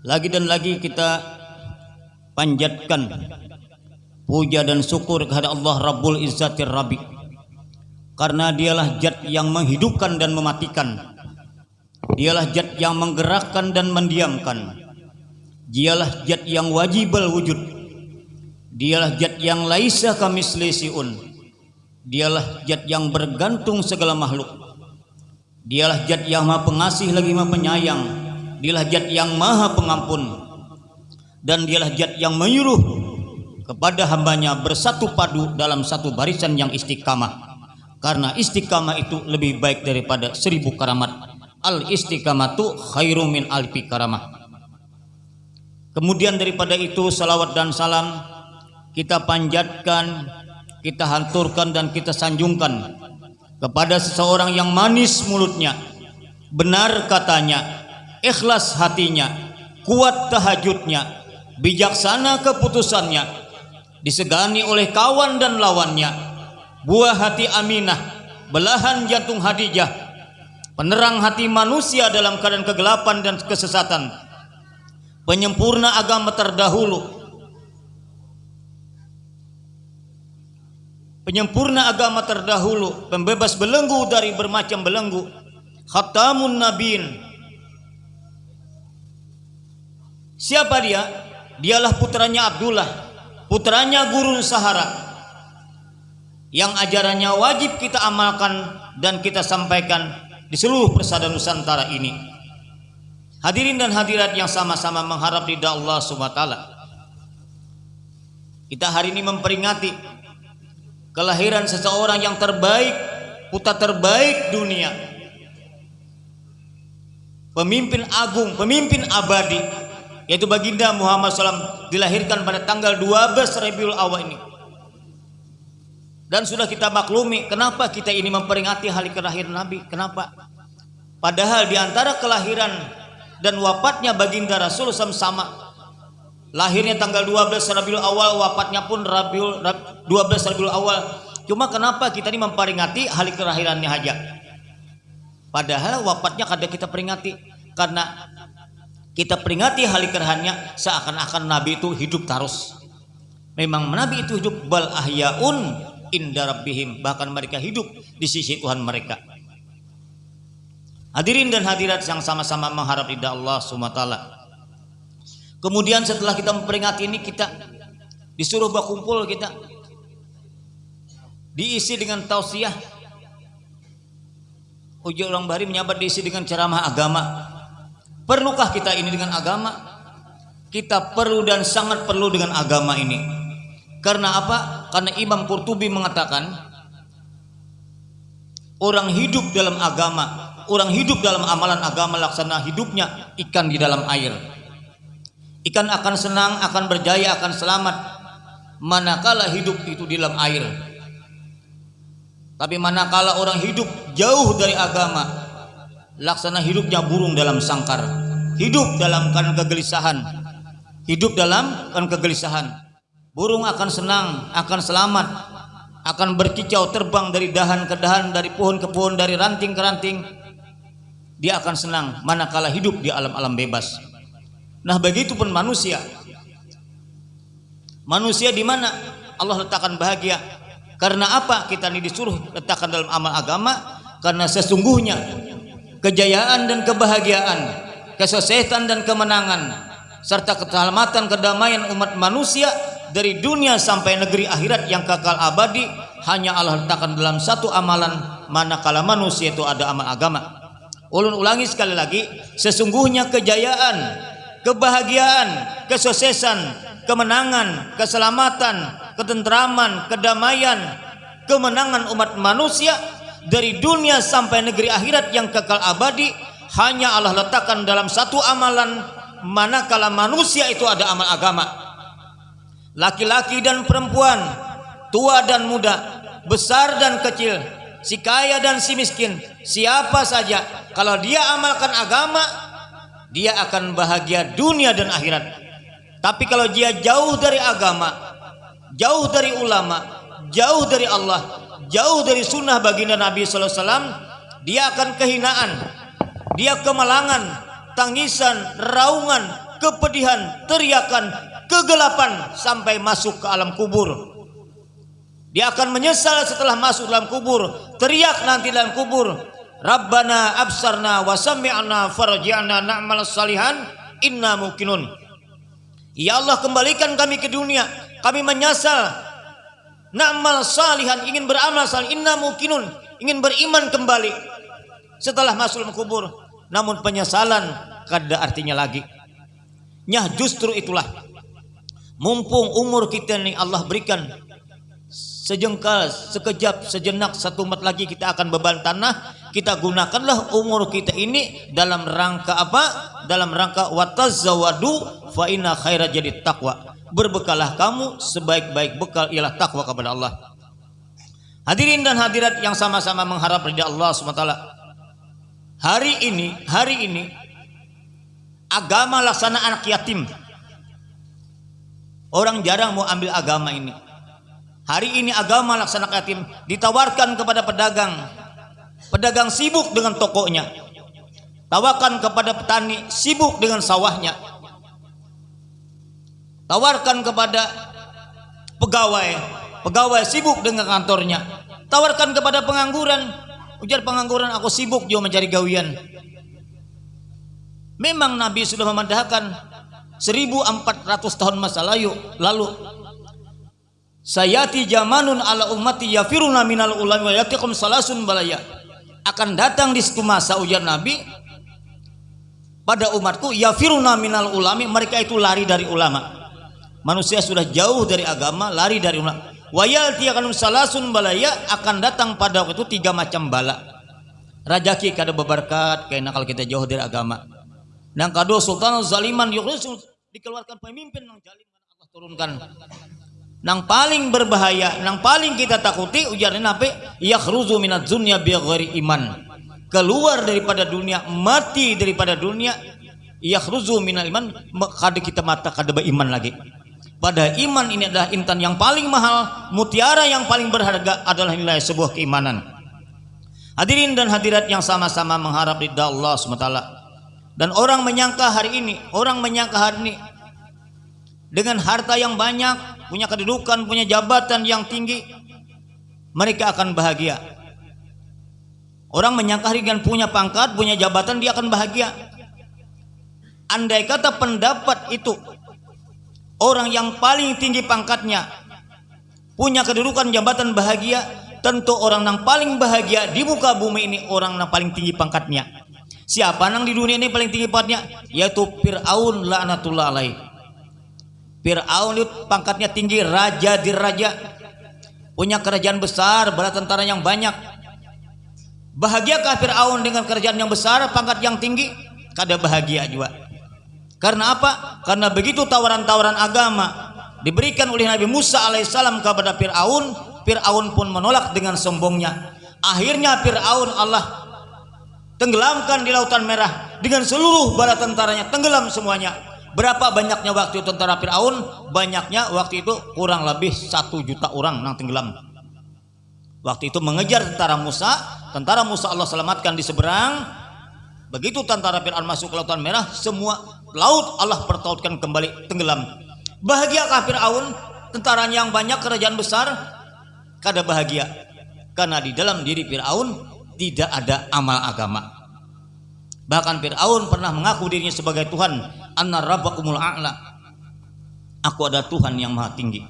Lagi dan lagi kita panjatkan puja dan syukur kepada Allah Rabbul Izzatir Rabi. Karena dialah zat yang menghidupkan dan mematikan. Dialah zat yang menggerakkan dan mendiamkan. Dialah zat yang wajibal wujud. Dialah zat yang laisa kamisli siun. Dialah zat yang bergantung segala makhluk. Dialah zat yang maha pengasih lagi maha penyayang. Dialah zat yang maha pengampun. Dan dialah zat yang menyuruh kepada hambanya bersatu padu dalam satu barisan yang istiqamah. Karena istiqamah itu lebih baik daripada seribu karamat. Al istiqamatu khairu min alfi karamah. Kemudian daripada itu salawat dan salam kita panjatkan kita hanturkan dan kita sanjungkan kepada seseorang yang manis mulutnya. Benar katanya ikhlas hatinya kuat tahajudnya bijaksana keputusannya disegani oleh kawan dan lawannya. Buah hati Aminah, belahan jantung Hadijah, penerang hati manusia dalam keadaan kegelapan dan kesesatan, penyempurna agama terdahulu, penyempurna agama terdahulu, pembebas belenggu dari bermacam belenggu, khatamun nabiin. Siapa dia? Dialah putranya Abdullah, putranya Gurun Sahara, yang ajarannya wajib kita amalkan dan kita sampaikan di seluruh persada Nusantara ini. Hadirin dan hadirat yang sama-sama mengharap ridha Allah SWT. Kita hari ini memperingati kelahiran seseorang yang terbaik, putra terbaik dunia. Pemimpin agung, pemimpin abadi, yaitu baginda Muhammad SAW dilahirkan pada tanggal 12 Rabiul Awal ini. Dan sudah kita maklumi kenapa kita ini memperingati hari kelahiran Nabi? Kenapa? Padahal di antara kelahiran dan wafatnya baginda Rasul sama. Lahirnya tanggal 12 Rabiul Awal wafatnya pun Rabiul 12 Rabiul Awal. Cuma kenapa kita ini memperingati hari kelahirannya aja? Padahal wafatnya kada kita peringati. Karena kita peringati hari kelahirannya seakan-akan Nabi itu hidup terus. Memang Nabi itu hidup bal ahyaun inda rabbihim. Bahkan mereka hidup di sisi Tuhan mereka. Hadirin dan hadirat yang sama-sama mengharap ridha Allah SWT kemudian setelah kita memperingati ini kita disuruh berkumpul kita. Diisi dengan tausiah. Uji orang bari menyabat diisi dengan ceramah agama perlukah kita ini dengan agama kita perlu dan sangat perlu dengan agama ini karena apa? Karena Imam Qurtubi mengatakan orang hidup dalam agama, orang hidup dalam amalan agama laksana hidupnya ikan di dalam air. Ikan akan senang, akan berjaya, akan selamat manakala hidup itu di dalam air. Tapi manakala orang hidup jauh dari agama, laksana hidupnya burung dalam sangkar. Hidup dalam kan kegelisahan. Hidup dalam kan kegelisahan. Burung akan senang akan selamat akan berkicau terbang dari dahan ke dahan dari pohon ke pohon dari ranting ke ranting. Dia akan senang manakala hidup di alam-alam bebas. Nah begitu pun manusia. Manusia di mana? Allah letakkan bahagia. Karena apa? Kita ini disuruh letakkan dalam amal agama. Karena sesungguhnya kejayaan dan kebahagiaan kesuksesan dan kemenangan serta keselamatan kedamaian umat manusia dari dunia sampai negeri akhirat yang kekal abadi hanya Allah letakkan dalam satu amalan manakala manusia itu ada amal agama. Ulun ulangi sekali lagi sesungguhnya kejayaan kebahagiaan kesuksesan kemenangan keselamatan ketentraman kedamaian kemenangan umat manusia dari dunia sampai negeri akhirat yang kekal abadi hanya Allah letakkan dalam satu amalan manakala manusia itu ada amal agama laki-laki dan perempuan, tua dan muda, besar dan kecil, si kaya dan si miskin, siapa saja kalau dia amalkan agama, dia akan bahagia dunia dan akhirat. Tapi kalau dia jauh dari agama, jauh dari ulama, jauh dari Allah, jauh dari sunnah baginda Nabi wasallam, dia akan kehinaan, dia kemalangan, tangisan, raungan, kepedihan, teriakan, kegelapan sampai masuk ke alam kubur. Dia akan menyesal setelah masuk dalam kubur, teriak nanti dalam kubur, Rabbana absarna wa sami'na farji'na na'mal salihan inna mukinun. Ya Allah kembalikan kami ke dunia, kami menyesal na'mal salihan ingin beramal salih inna mukinun ingin beriman kembali. Setelah masuk kubur namun penyesalan kada artinya lagi. Nyah justru itulah. Mumpung umur kita ini Allah berikan sejengkal sekejap sejenak satu mat lagi kita akan beban tanah kita gunakanlah umur kita ini dalam rangka apa? Dalam rangka watazawadu fa inna khaira jadi takwa berbekalah kamu sebaik-baik bekal ialah takwa kepada Allah. Hadirin dan hadirat yang sama-sama mengharap ridha Allah SWT hari ini hari ini agama laksana anak yatim. Orang jarang mau ambil agama ini. Hari ini agama laksana yatim ditawarkan kepada pedagang. Pedagang sibuk dengan tokonya. Tawarkan kepada petani sibuk dengan sawahnya tawarkan kepada pegawai. Pegawai sibuk dengan kantornya. Tawarkan kepada pengangguran. Ujar pengangguran aku sibuk juga mencari gawian. Memang Nabi sudah memandahkan 1400 tahun masa lalu lalu Sayati jamanun ala ummati yafiruna minal ulami wa yatikum salasun balaya. Akan datang di situ masa ujar Nabi pada umatku yafiruna minal ulami. Mereka itu lari dari ulama manusia sudah jauh dari agama lari dari ulama wayati akan salasun balaya akan datang pada waktu itu tiga macam bala rajaki kada beberkat karena kalau kita jauh dari agama Nang kado sultan zaliman yukhrisul dikeluarkan pemimpin yang jalim Allah turunkan. Nang paling berbahaya, nang paling kita takuti ujarnya apa? Yakhruzu minat dunya bighairi iman. Keluar daripada dunia, mati daripada dunia. Yakhruzu minal iman, kada kita mata kada iman lagi. Pada iman ini adalah intan yang paling mahal, mutiara yang paling berharga adalah nilai sebuah keimanan. Hadirin dan hadirat yang sama-sama mengharap ridha Allah SWT dan orang menyangka hari ini, orang menyangka hari ini dengan harta yang banyak, punya kedudukan, punya jabatan yang tinggi, mereka akan bahagia. Orang menyangka hari dengan punya pangkat, punya jabatan, dia akan bahagia. Andai kata pendapat itu orang yang paling tinggi pangkatnya punya kedudukan jabatan bahagia, tentu orang yang paling bahagia di muka bumi ini orang yang paling tinggi pangkatnya. Siapa nang di dunia ini paling tinggi pangkatnya? Yaitu Fir'aun laknatullah alaih. Fir'aun itu pangkatnya tinggi, raja di raja. Punya kerajaan besar, bala tentara yang banyak. Bahagiakah Fir'aun dengan kerajaan yang besar, pangkat yang tinggi? Kada bahagia juga. Karena apa? Karena begitu tawaran-tawaran agama diberikan oleh Nabi Musa alaihissalam kepada Fir'aun, Fir'aun pun menolak dengan sombongnya. Akhirnya Fir'aun Allah tenggelamkan di lautan merah dengan seluruh bala tentaranya tenggelam semuanya berapa banyaknya waktu tentara Fir'aun banyaknya waktu itu kurang lebih satu juta orang yang tenggelam waktu itu mengejar tentara Musa tentara Musa Allah selamatkan di seberang begitu tentara Fir'aun masuk ke lautan merah semua laut Allah pertautkan kembali tenggelam. Bahagiakah Fir'aun? Tentaranya yang banyak kerajaan besar? Kada bahagia. Karena di dalam diri Fir'aun tidak ada amal agama. Bahkan Fir'aun pernah mengaku dirinya sebagai Tuhan. Anna rabbakumul a'la. Aku ada Tuhan yang maha tinggi.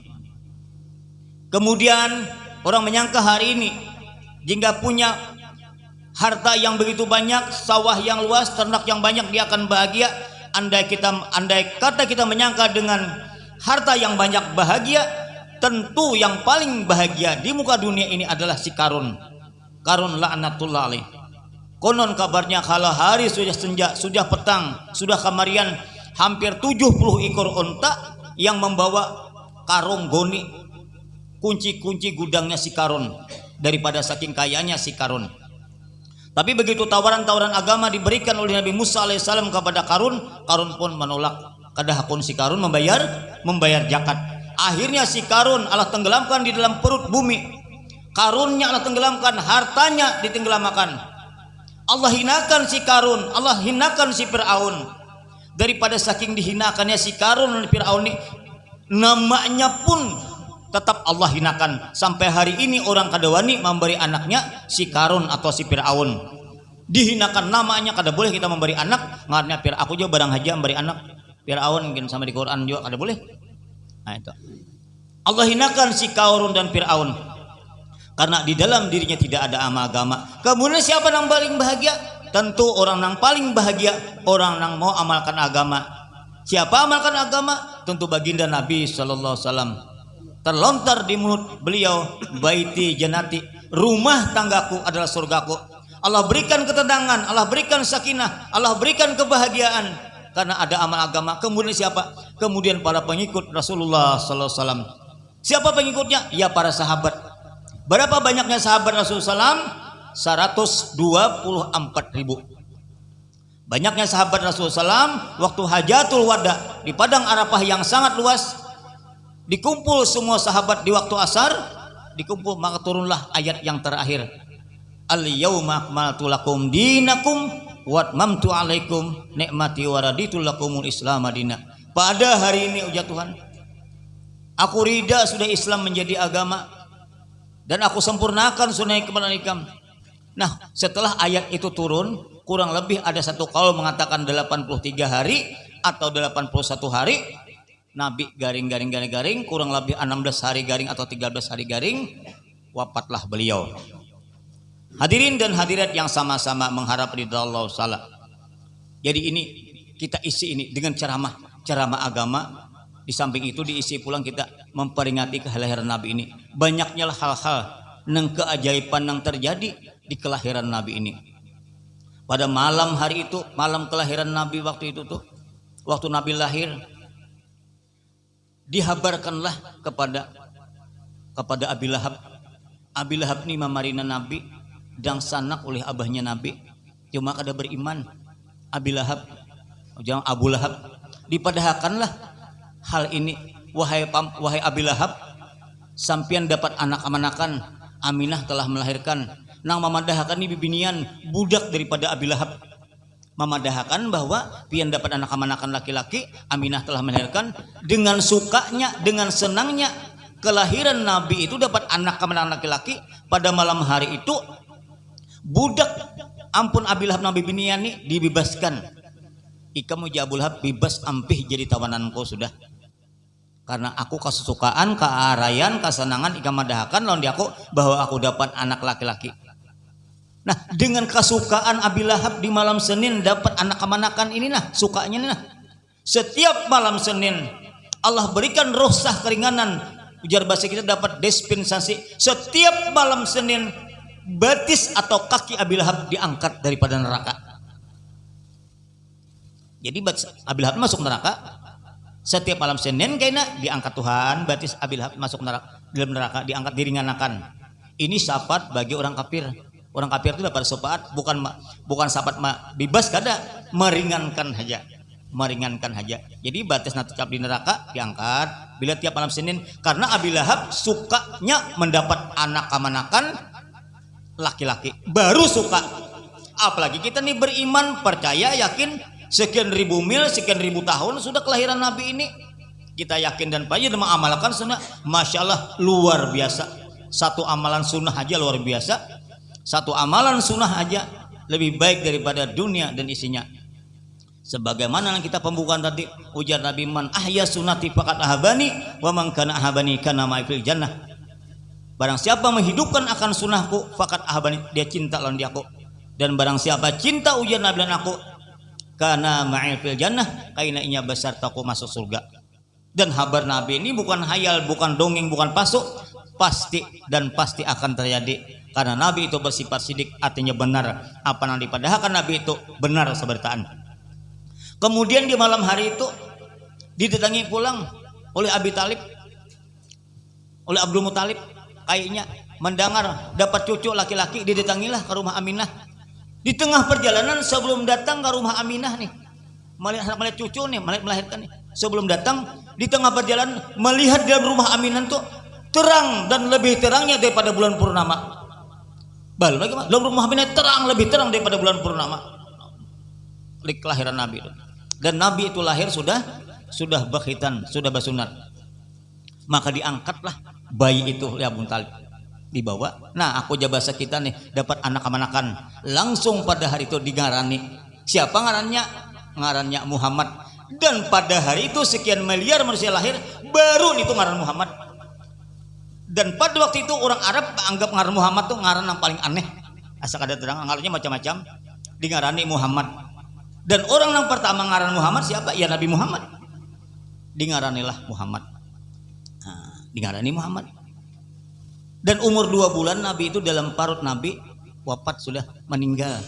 Kemudian orang menyangka hari ini jika punya harta yang begitu banyak sawah yang luas ternak yang banyak dia akan bahagia. Andai kita andai kata kita menyangka dengan harta yang banyak bahagia tentu yang paling bahagia di muka dunia ini adalah si karun. Karun laknatullah alaih. Konon kabarnya kalau hari sudah senja sudah petang sudah kamarian hampir 70 ekor onta yang membawa karung goni. Kunci-kunci gudangnya si karun daripada saking kayanya si karun tapi begitu tawaran-tawaran agama diberikan oleh Nabi Musa alaihissalam kepada karun karun pun menolak. Kadahapun si karun membayar membayar zakat. Akhirnya si karun Allah tenggelamkan di dalam perut bumi. Karunnya Allah tenggelamkan hartanya ditenggelamkan Allah hinakan si karun Allah hinakan si Fir'aun. Daripada saking dihinakannya si Karun dan Fir'aun ini namanya pun tetap Allah hinakan. Sampai hari ini orang kadawani memberi anaknya si Karun atau si Fir'aun. Dihinakan namanya kada boleh kita memberi anak. Ngarnya Fir aku juga barang haji memberi anak. Fir'aun mungkin sama di Quran juga kada boleh. Nah itu. Allah hinakan si Karun dan Fir'aun. Karena di dalam dirinya tidak ada agama kemudian siapa yang paling bahagia? Tentu orang yang paling bahagia orang yang mau amalkan agama. Siapa amalkan agama? Tentu baginda Nabi Sallallahu Alaihi Wasallam terlontar di mulut beliau baiti janati. Rumah tanggaku adalah surgaku. Allah berikan ketenangan Allah berikan sakinah Allah berikan kebahagiaan. Karena ada amal agama. Kemudian siapa? Kemudian para pengikut Rasulullah sallallahu alaihi wasallam. Siapa pengikutnya? Ya para sahabat. Berapa banyaknya sahabat Rasulullah SAW 124 ribu. Banyaknya sahabat Rasulullah SAW waktu hajatul wada di padang Arafah yang sangat luas dikumpul semua sahabat di waktu asar dikumpul maka turunlah ayat yang terakhir. Al yauma akmaltu lakum dinakum wa atmamtu alaikum nikmati wa raditu lakumul islam madina pada hari ini ujar Tuhan aku rida sudah Islam menjadi agama dan aku sempurnakan sunnah kepada ikam nah setelah ayat itu turun kurang lebih ada satu kaul mengatakan 83 hari atau 81 hari Nabi garing garing garing garing kurang lebih 16 hari garing atau 13 hari garing wafatlah beliau. Hadirin dan hadirat yang sama-sama mengharap ridha Allah salah jadi ini kita isi ini dengan ceramah ceramah agama. Di samping itu diisi pulang kita memperingati kelahiran Nabi ini. Banyaknya hal-hal yang keajaiban yang terjadi di kelahiran Nabi ini. Pada malam hari itu malam kelahiran Nabi waktu itu tuh waktu Nabi lahir dihabarkanlah kepada kepada Abi Lahab. Abi Lahab ini memarina Nabi dan sanak oleh abahnya Nabi. Cuma kada beriman. Abi Lahab jangan Abu Lahab. Dipadahakanlah hal ini. Wahai wahai Abi Lahab sampian dapat anak amanakan. Aminah telah melahirkan. Nang memadahakan ini bibinian budak daripada Abi Lahab memadahakan bahwa pian dapat anak amanakan laki-laki Aminah telah melahirkan dengan sukanya dengan senangnya. Kelahiran Nabi itu dapat anak amanakan laki-laki. Pada malam hari itu budak ampun Abilah Nabi Biniani dibebaskan. Ikamu jabul hab bebas ampih jadi tawananku sudah. Karena aku kesukaan kearayan kesenangan ikam madahakan lawan aku bahwa aku dapat anak laki-laki Nah, dengan kesukaan Abi Lahab di malam Senin dapat anak kemanakan ini nah, sukanya nah. Setiap malam Senin Allah berikan rosah keringanan. Ujar bahasa kita dapat dispensasi. Setiap malam Senin batis atau kaki Abi Lahab diangkat daripada neraka. Jadi Abi Lahab masuk neraka. Setiap malam Senin kayaknya diangkat Tuhan, batis Abi Lahab masuk neraka, dalam neraka diangkat diringankan. Ini syafaat bagi orang kafir orang kafir itu dapat syafaat bukan bukan syafaat bebas kada meringankan saja meringankan saja. Jadi batas nanti cap di neraka diangkat. Bila tiap malam Senin karena Abi Lahab sukanya mendapat anak kamanakan laki-laki baru suka. Apalagi kita nih beriman percaya yakin sekian ribu mil sekian ribu tahun sudah kelahiran Nabi ini. Kita yakin dan percaya dan mengamalkan sunnah. Masya Allah luar biasa. Satu amalan sunnah aja luar biasa satu amalan sunnah aja lebih baik daripada dunia dan isinya. Sebagaimana yang kita pembukaan tadi ujar Nabi man ahya sunati fakat ahabani wa man kana ahabani kana ma'ifil jannah. Barang siapa menghidupkan akan sunnahku fakat ahabani dia cinta lawan dia aku. Dan barang siapa cinta ujar Nabi dan aku karena ma'ifil jannah kaina inya besar taku masuk surga. Dan habar Nabi ini bukan hayal bukan dongeng bukan pasuk pasti dan pasti akan terjadi karena Nabi itu bersifat sidik artinya benar. Apa yang dipadahkan Nabi itu benar sebertaan. Kemudian di malam hari itu didatangi pulang oleh Abi Talib oleh Abdul Muthalib kayaknya mendengar dapat cucu laki-laki didatangilah ke rumah Aminah. Di tengah perjalanan sebelum datang ke rumah Aminah nih melihat melihat cucu nih melihat melahirkan nih sebelum datang di tengah perjalanan melihat dalam rumah Aminah tuh terang dan lebih terangnya daripada bulan purnama Bal, dalam rumah Aminah terang lebih terang daripada bulan purnama. Kelahiran Nabi itu. dan Nabi itu lahir sudah sudah berkhitan sudah basunat maka diangkatlah bayi itu Abu Talib. Dibawa. Nah aku jabasa kita nih dapat anak amanakan. Langsung pada hari itu digarani. Siapa ngarannya? Ngarannya Muhammad. Dan pada hari itu sekian miliar manusia lahir baru itu ngaran Muhammad dan pada waktu itu orang Arab anggap ngaran Muhammad tuh ngaran yang paling aneh. Asal ada terang ngarannya macam-macam. Di ngarani Muhammad. Dan orang yang pertama ngaran Muhammad siapa? Ya Nabi Muhammad. Di ngaranilah Muhammad. Nah, di ngarani Muhammad. Dan umur dua bulan Nabi itu dalam parut Nabi wafat sudah meninggal.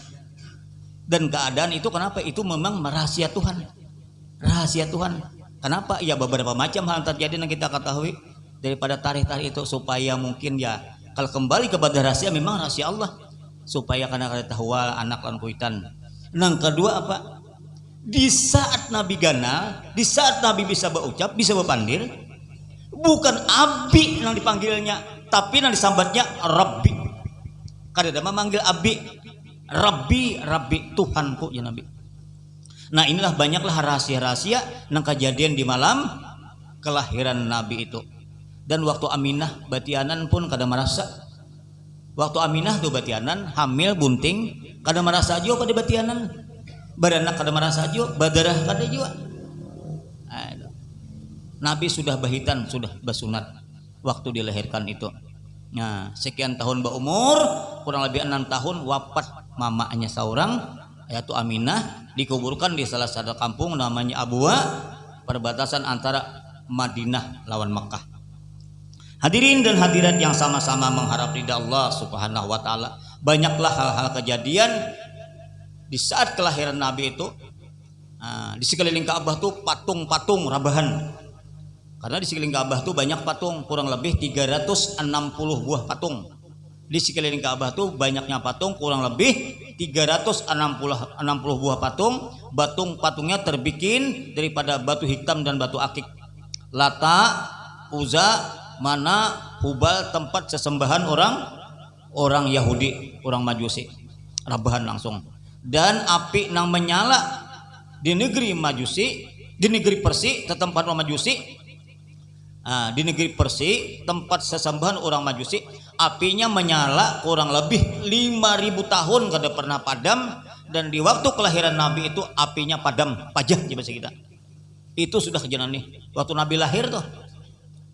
Dan keadaan itu kenapa? Itu memang rahasia Tuhan. Rahasia Tuhan. Kenapa? Ya beberapa macam hal terjadi yang kita ketahui daripada tarikh-tarikh itu supaya mungkin ya kalau kembali kepada rahasia memang rahasia Allah. Supaya karena kada tahu anak lan kuitan. Yang kedua apa? Di saat Nabi gana di saat Nabi bisa berucap bisa berpandir bukan abi yang dipanggilnya tapi yang disambatnya Rabbi. Kada ada memanggil abi Rabbi Rabbi Tuhanku ya Nabi. Nah inilah banyaklah rahasia-rahasia yang kejadian di malam kelahiran Nabi itu dan waktu Aminah Batianan pun kadang merasa waktu Aminah tuh Batianan hamil bunting kadang merasa aja pada Batianan. Baranak kadang merasa aja badarah kada juga. Nabi sudah bahitan sudah basunat waktu dilahirkan itu. Nah sekian tahun berumur kurang lebih enam tahun wafat mamanya seorang yaitu Aminah dikuburkan di salah satu kampung namanya Abua perbatasan antara Madinah lawan Mekah Hadirin dan hadirat yang sama-sama mengharap ridha Allah Subhanahu wa taala. Banyaklah hal-hal kejadian di saat kelahiran Nabi itu nah, di sekeliling Ka'bah tuh patung-patung rabahan. Karena di sekeliling Ka'bah tuh banyak patung, kurang lebih 360 buah patung. Di sekeliling Ka'bah tuh banyaknya patung, kurang lebih 360 60 buah patung. Batung patungnya terbikin daripada batu hitam dan batu akik. Lata, Uza, mana Hubal tempat sesembahan orang orang Yahudi, orang Majusi. Rabahan langsung. Dan api nang menyala di negeri Majusi, di negeri Persi, tempat orang Majusi. Nah, di negeri Persi, tempat sesembahan orang Majusi, apinya menyala kurang lebih 5000 tahun kada pernah padam dan di waktu kelahiran Nabi itu apinya padam, pajah di kita. Itu sudah kejadian nih. Waktu Nabi lahir tuh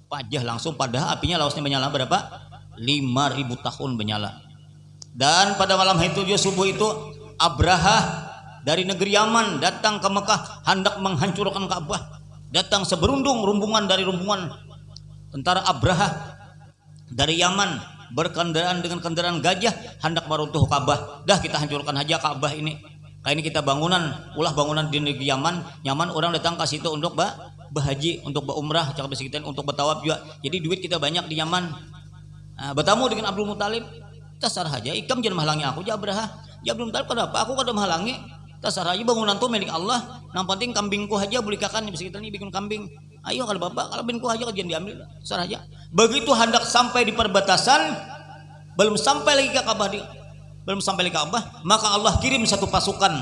pajah langsung pada apinya lausnya menyala berapa? 5000 tahun menyala. Dan pada malam itu dia subuh itu Abraha dari negeri Yaman datang ke Mekah hendak menghancurkan Ka'bah. Datang seberundung rumbungan dari rumbungan tentara Abraha dari Yaman berkendaraan dengan kendaraan gajah hendak meruntuh Ka'bah. Dah kita hancurkan aja Ka'bah ini. Kayak ini kita bangunan ulah bangunan di negeri Yaman. Yaman orang datang ke situ untuk bah berhaji untuk berumrah cara kita untuk bertawaf juga. Jadi duit kita banyak di Yaman. Nah, bertamu dengan Abdul Muthalib tasar aja ikam jangan menghalangi aku ya Abraha ya Abdul Muthalib kenapa? Aku kada menghalangi. Tasar aja bangunan tuh milik Allah. Yang penting kambingku aja kakan bisa kita ini bikin kambing. Ayo kalau bapak kalau binku aja jangan diambil. Tasar aja begitu hendak sampai di perbatasan belum sampai lagi ke Ka'bah di belum sampai lagi ke Ka'bah maka Allah kirim satu pasukan.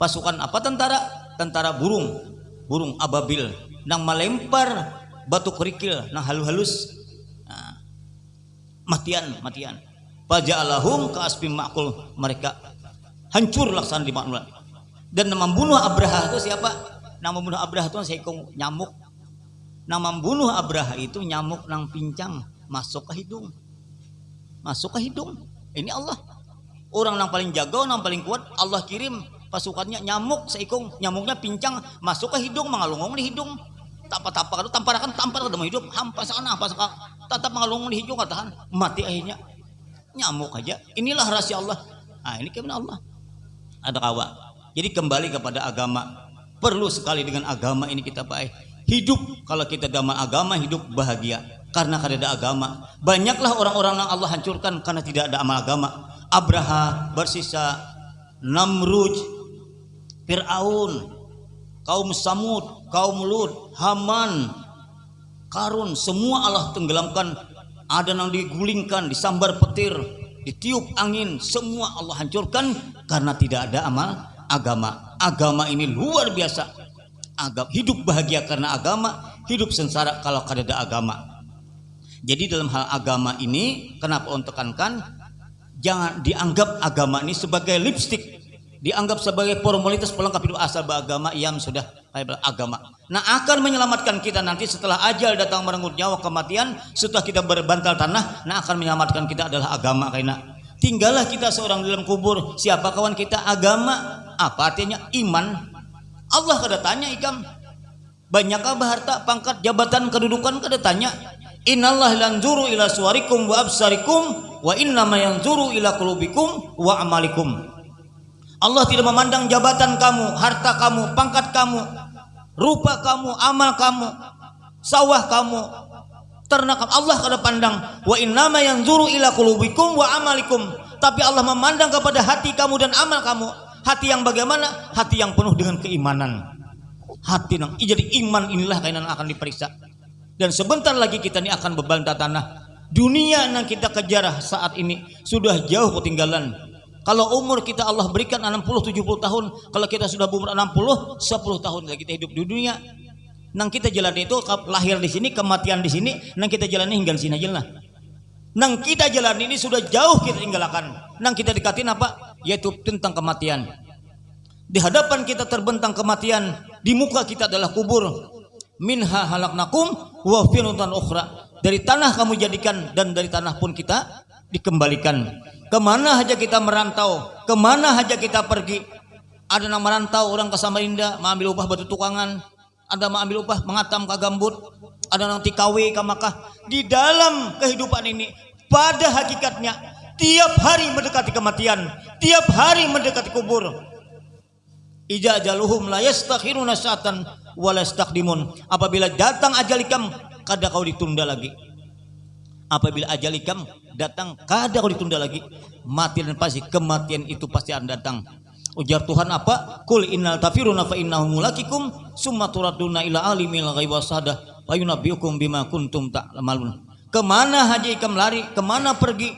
Pasukan apa? Tentara. Tentara burung burung ababil nang melempar batu kerikil nang halus-halus. Nah, matian matian. Alahum ke aspim makul. Mereka hancur laksana di maknulan dan membunuh Abraha itu siapa? Nama membunuh Abraha itu seekor nyamuk. Nama membunuh Abraha itu nyamuk nang pincang. Masuk ke hidung? Masuk ke hidung? Ini Allah. Orang yang paling jago yang paling kuat Allah kirim pasukannya nyamuk seikung nyamuknya pincang masuk ke hidung mengalungong di hidung. Tapa-tapa kalau tamparakan tampar ke hidup hampa sana apa sekarang tetap mengalungong di hidung katakan mati akhirnya. Nyamuk aja. Inilah rahasia Allah. Nah ini ke mana Allah. Ada kawa. Jadi kembali kepada agama. Perlu sekali dengan agama ini kita baik. Hidup kalau kita dalam agama hidup bahagia. Karena ada agama. Banyaklah orang-orang yang Allah hancurkan karena tidak ada amal agama. Abraha bersisa Namruj Fir'aun, kaum Samud, kaum Lut, Haman, Karun, semua Allah tenggelamkan. Ada yang digulingkan, disambar petir, ditiup angin, semua Allah hancurkan karena tidak ada amal agama. agama ini luar biasa agama hidup bahagia karena agama hidup sengsara kalau kada ada agama jadi dalam hal agama ini kenapa untuk tekankan jangan dianggap agama ini sebagai lipstick dianggap sebagai formalitas pelengkap hidup asal beragama yang sudah. Agama. Nah akan menyelamatkan kita nanti setelah ajal datang merenggut nyawa kematian, setelah kita berbantal tanah, nah akan menyelamatkan kita adalah agama karena tinggallah kita seorang dalam kubur. Siapa kawan kita? Agama. Apa artinya? Iman. Allah kada tanya ikam. Banyak apa harta pangkat jabatan kedudukan kada tanya? Innallah lanzuru ila suwarikum wa absarikum wa innama yanzuru ila qulubikum wa amalikum Allah tidak memandang jabatan kamu, harta kamu, pangkat kamu, rupa kamu, amal kamu, sawah kamu, ternak kamu. Allah kada pandang. Wa innama yanzuru ila qulubikum wa amalikum. Tapi Allah memandang kepada hati kamu dan amal kamu. Hati yang bagaimana? Hati yang penuh dengan keimanan. Hati yang jadi iman inilah kainan akan diperiksa. Dan sebentar lagi kita ini akan berbantah tanah. Dunia yang kita kejar saat ini sudah jauh ketinggalan kalau umur kita Allah berikan 60 70 tahun, kalau kita sudah umur 60 10 tahun lagi kita hidup di dunia. Nang kita jalan itu lahir di sini, kematian di sini, nang kita jalani hingga sini aja lah. Nang kita jalan ini sudah jauh kita tinggalkan. Nang kita dekatin apa? Yaitu tentang kematian. Di hadapan kita terbentang kematian, di muka kita adalah kubur. Minha halaknakum wa finutan ukhra. Dari tanah kamu jadikan dan dari tanah pun kita dikembalikan. Ke mana saja kita merantau, ke mana saja kita pergi. Ada yang merantau orang ke Samarinda, mengambil upah batu tukangan. Ada mengambil upah mengatam ke gambut. Ada yang tikawe ke Makkah. Di dalam kehidupan ini, pada hakikatnya, tiap hari mendekati kematian. Tiap hari mendekati kubur. Ija jaluhum la yastakhiruna sa'atan wa Apabila datang ajalikam, kada kau ditunda lagi. Apabila ajalikam datang kadang kalau ditunda lagi. Mati dan pasti kematian itu pasti akan datang. Ujar Tuhan apa? Kul innal tafiruna fa innahum mulakikum summa turaduna ila alimil ghaibi wasada wa yunabbiukum bima kuntum ta'malun. Ke mana haji ikam lari? Ke mana pergi?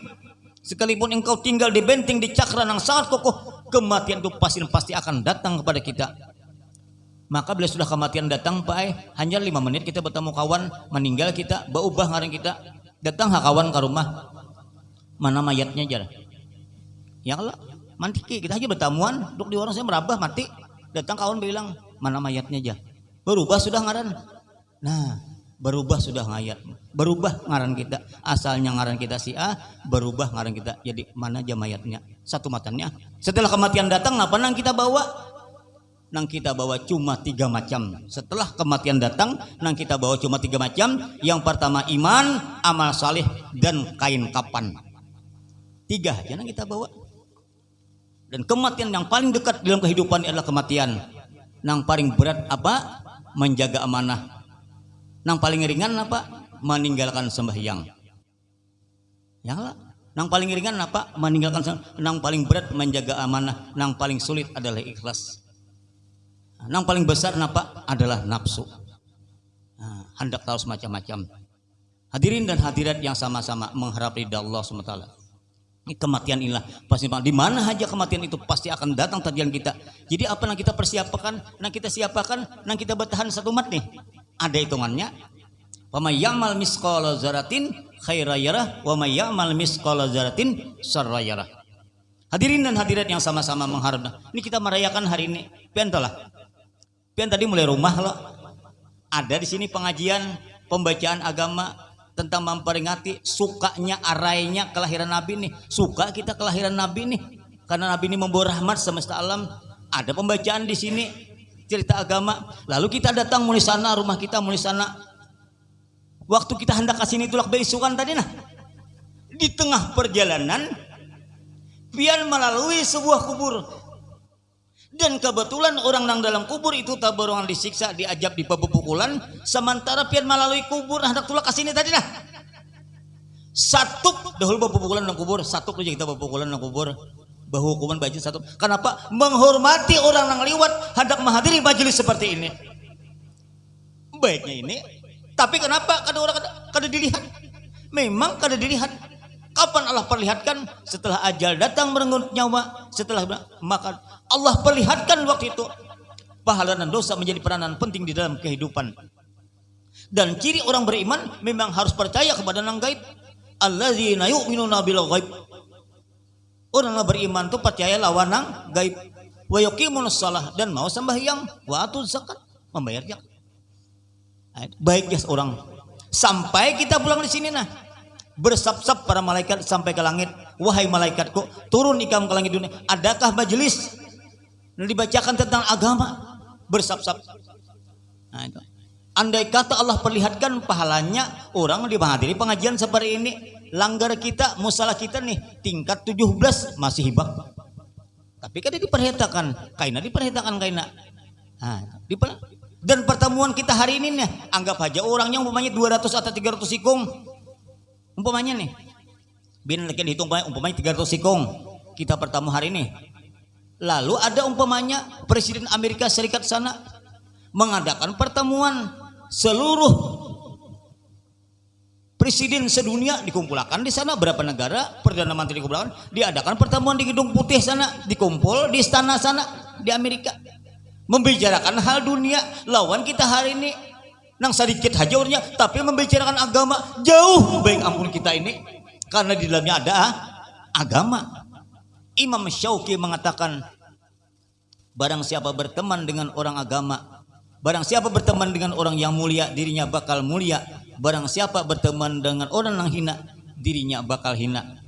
Sekalipun engkau tinggal di benteng di cakra yang sangat kokoh kematian itu pasti pasti akan datang kepada kita. Maka bila sudah kematian datang Pak hanya lima menit kita bertemu kawan meninggal kita berubah ngarang kita datang kawan ke rumah. Mana mayatnya aja ya kalau mati kita aja bertamuan. Duduk di warung saya merabah mati. Datang kawan bilang mana mayatnya aja berubah sudah ngaran. Nah berubah sudah ngayat berubah ngaran kita. Asalnya ngaran kita si A berubah ngaran kita. Jadi mana aja mayatnya? Satu matanya. Setelah kematian datang apa kita bawa nang kita bawa cuma tiga macam setelah kematian datang nang kita bawa cuma tiga macam yang pertama iman amal saleh dan kain kapan Tiga jangan kita bawa. Dan kematian yang paling dekat dalam kehidupan adalah kematian. Yang paling berat apa? Menjaga amanah. Yang paling ringan apa? Meninggalkan sembahyang. Ya lah. Yang paling ringan apa? Meninggalkan yang paling berat menjaga amanah. Yang paling sulit adalah ikhlas. Yang paling besar apa? Adalah nafsu. Nah, hendak tahu semacam-macam. Hadirin dan hadirat yang sama-sama mengharap ridha Allah SWT kematian inilah. Pasti di mana saja kematian itu pasti akan datang tajian kita. Jadi apa yang kita persiapkan yang kita siapakan yang kita bertahan satu mat nih? Ada hitungannya. Wa may ya'mal misqala zaratin khairayarah wa may ya'mal misqala zaratin sarrayarah hadirin dan hadirat yang sama-sama mengharap. Ini kita merayakan hari ini. Pian lah pian tadi mulai rumah loh ada di sini pengajian pembacaan agama tentang memperingati sukanya arainya kelahiran Nabi nih. Suka kita kelahiran Nabi nih. Karena Nabi ini membawa rahmat semesta alam. Ada pembacaan di sini cerita agama. Lalu kita datang mulai sana rumah kita mulai sana. Waktu kita hendak ke sini tulak beisukan tadi nah. Di tengah perjalanan pian melalui sebuah kubur dan kebetulan orang yang dalam kubur itu tak berongan disiksa diajak di pepukulan sementara pian melalui kubur hendak tulak ke sini tadi nah. Satu dahulu pepukulan dalam kubur satu aja kita pepukulan dalam kubur. Hukuman baju satu. Kenapa? Menghormati orang yang lewat hendak menghadiri majelis seperti ini. Baiknya ini tapi kenapa kada orang kada, kada dilihat? Memang kada dilihat Kapan Allah perlihatkan? Setelah ajal datang merenggut nyawa, setelah maka Allah perlihatkan waktu itu pahala dan dosa menjadi peranan penting di dalam kehidupan. Dan ciri orang beriman memang harus percaya kepada nang gaib. Alladzina yu'minuna bil ghaib. Orang yang beriman itu percaya lawan nang gaib. Wa yuqimunus salah dan mau sembahyang, wa atuz zakat, membayar zakat. Baik ya orang. Sampai kita pulang di sini nah. Bersap-sap para malaikat sampai ke langit. Wahai malaikatku, turun ikam ke langit dunia. Adakah majelis dibacakan tentang agama? Bersap-sap. Nah, itu. Andai kata Allah perlihatkan pahalanya orang menghadiri pengajian seperti ini, langgar kita, musalah kita nih tingkat 17 masih hibak. Tapi kan diperhitakan, kaina diperhitakan kaina. Nah, diper dan pertemuan kita hari ini nih, anggap aja orangnya umpamanya 200 atau 300 sikung. Umpamanya nih. Bin lagi dihitung umpamanya 300 sikung. Kita bertemu hari ini. Lalu ada umpamanya Presiden Amerika Serikat sana mengadakan pertemuan seluruh presiden sedunia dikumpulkan di sana berapa negara perdana menteri dikumpulkan diadakan pertemuan di gedung putih sana dikumpul di istana sana di Amerika membicarakan hal dunia lawan kita hari ini nang sedikit hajaurnya tapi membicarakan agama jauh baik ampun kita ini karena di dalamnya ada agama Imam Syauqi mengatakan barang siapa berteman dengan orang agama Barang siapa berteman dengan orang yang mulia, dirinya bakal mulia. Barang siapa berteman dengan orang yang hina, dirinya bakal hina.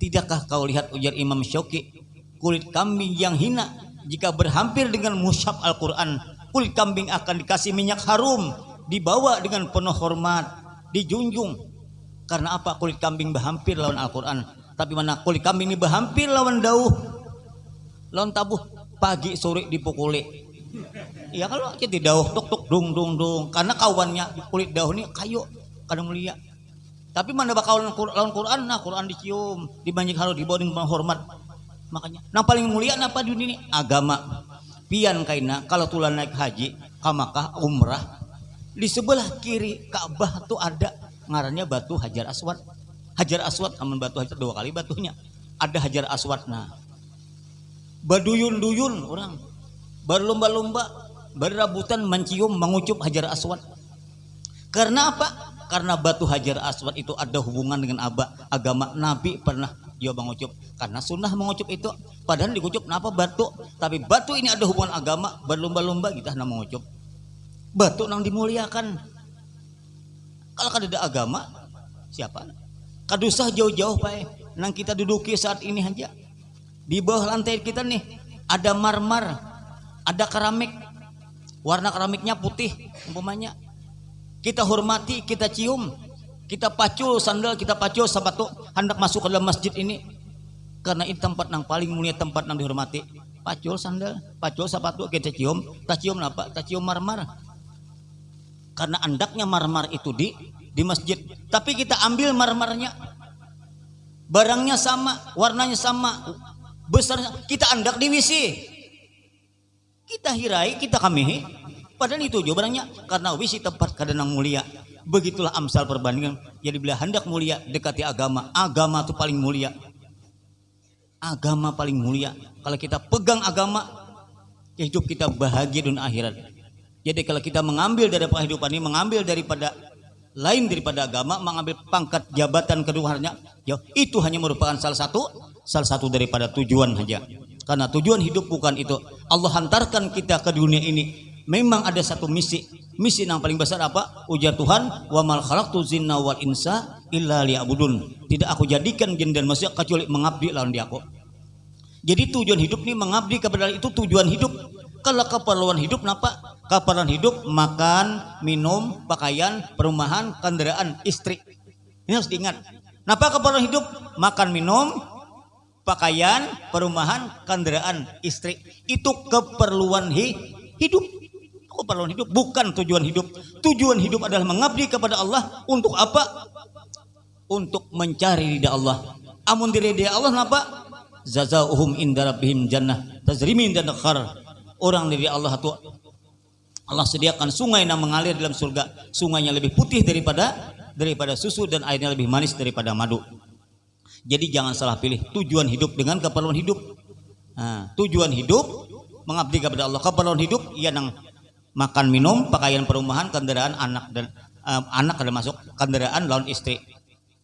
Tidakkah kau lihat ujar Imam Syauqi, kulit kambing yang hina jika berhampir dengan mushaf Al-Quran, kulit kambing akan dikasih minyak harum, dibawa dengan penuh hormat, dijunjung. Karena apa? Kulit kambing berhampir lawan Al-Quran. Tapi mana kulit kambing ini berhampir lawan dauh, lawan tabuh, pagi sore dipukuli Iya kalau kita dauh tuk tuk dung dung dung karena kawannya kulit dauh ini kayu kadang mulia. Tapi mana bakal lawan Quran nah Quran dicium dibanjik harus dibawa dengan hormat. Makanya yang paling mulia apa dunia ini agama. Pian kaina kalau tulan naik haji kamakah umrah di sebelah kiri Ka'bah tuh ada ngarannya batu Hajar Aswad. Hajar Aswad aman batu Hajar dua kali batunya. Ada Hajar Aswad nah. Baduyun-duyun orang berlomba-lomba berabutan mencium mengucup hajar aswad karena apa karena batu hajar aswad itu ada hubungan dengan aba, agama nabi pernah dia mengucup karena sunnah mengucup itu padahal dikucup kenapa batu tapi batu ini ada hubungan agama berlomba-lomba kita nak mengucup batu yang dimuliakan. Kalau ada agama siapa? Kadusah jauh-jauh pak. Nang kita duduki saat ini aja. Di bawah lantai kita nih ada marmar ada keramik. Warna keramiknya putih umpamanya. Kita hormati kita cium. Kita pacul sandal kita pacul sepatu hendak masuk ke dalam masjid ini. Karena ini tempat yang paling mulia tempat yang dihormati. Pacul sandal pacul sepatu kita cium. Kita cium apa? Kita cium marmar karena andaknya marmar itu di di masjid. Tapi kita ambil marmarnya. Barangnya sama warnanya sama besarnya. Kita andak di WC. Kita hirai kita kamihi. Padahal itu jawabannya karena wisi tempat kadang mulia. Begitulah amsal perbandingan. Jadi bila hendak mulia dekati agama. Agama itu paling mulia. Agama paling mulia. Kalau kita pegang agama hidup kita bahagia dunia akhirat jadi kalau kita mengambil dari kehidupan ini mengambil daripada lain daripada agama mengambil pangkat jabatan keduanya ya itu hanya merupakan salah satu salah satu daripada tujuan saja karena tujuan hidup bukan itu. Allah hantarkan kita ke dunia ini. Memang ada satu misi. Misi yang paling besar apa? Ujar Tuhan, "Wa mal khalaqtu zinna wal insa illa liya'budun." Tidak aku jadikan jin dan manusia kecuali mengabdi lawan dia aku. Jadi tujuan hidup ini mengabdi kepada itu tujuan hidup. Kalau keperluan hidup kenapa? Keperluan hidup makan, minum, pakaian, perumahan, kendaraan, istri. Ini harus diingat. Kenapa keperluan hidup? Makan, minum, pakaian, perumahan, kendaraan, istri. Itu keperluan hi hidup. Keperluan hidup bukan tujuan hidup. Tujuan hidup adalah mengabdi kepada Allah untuk apa? Untuk mencari ridha Allah. Amun diri dia Allah kenapa? Zazauhum inda rabbihim jannah dan khar. Orang dari Allah itu Allah sediakan sungai yang mengalir dalam surga. Sungainya lebih putih daripada daripada susu dan airnya lebih manis daripada madu. jadi jangan salah pilih tujuan hidup dengan keperluan hidup. Nah, tujuan hidup mengabdi kepada Allah. Keperluan hidup ia nang makan minum pakaian perumahan kendaraan anak dan uh, anak ada masuk kendaraan lawan istri.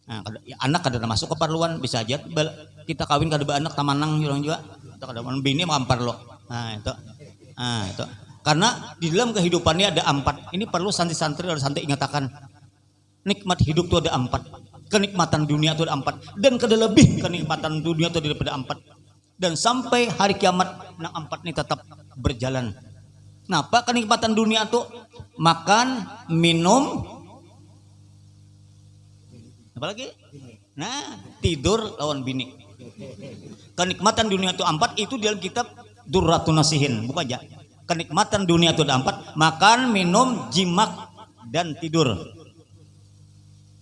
Nah, anak ada masuk keperluan bisa aja. Kita kawin kada anak tamanang juga. Kita kada bini mampar lo. Nah itu nah itu karena di dalam kehidupannya ada empat. Ini perlu santri-santri harus santai ingatakan. Nikmat hidup itu ada empat. Kenikmatan dunia itu ada empat. Dan kada lebih kenikmatan dunia itu daripada empat. Dan sampai hari kiamat, nah empat ini tetap berjalan. Kenapa kenikmatan dunia itu? Makan, minum, apa lagi? Nah, tidur lawan bini. Kenikmatan dunia itu empat itu dalam kitab Durratun Nasihin, bukan aja. Kenikmatan dunia itu ada empat. Makan minum jimak dan tidur.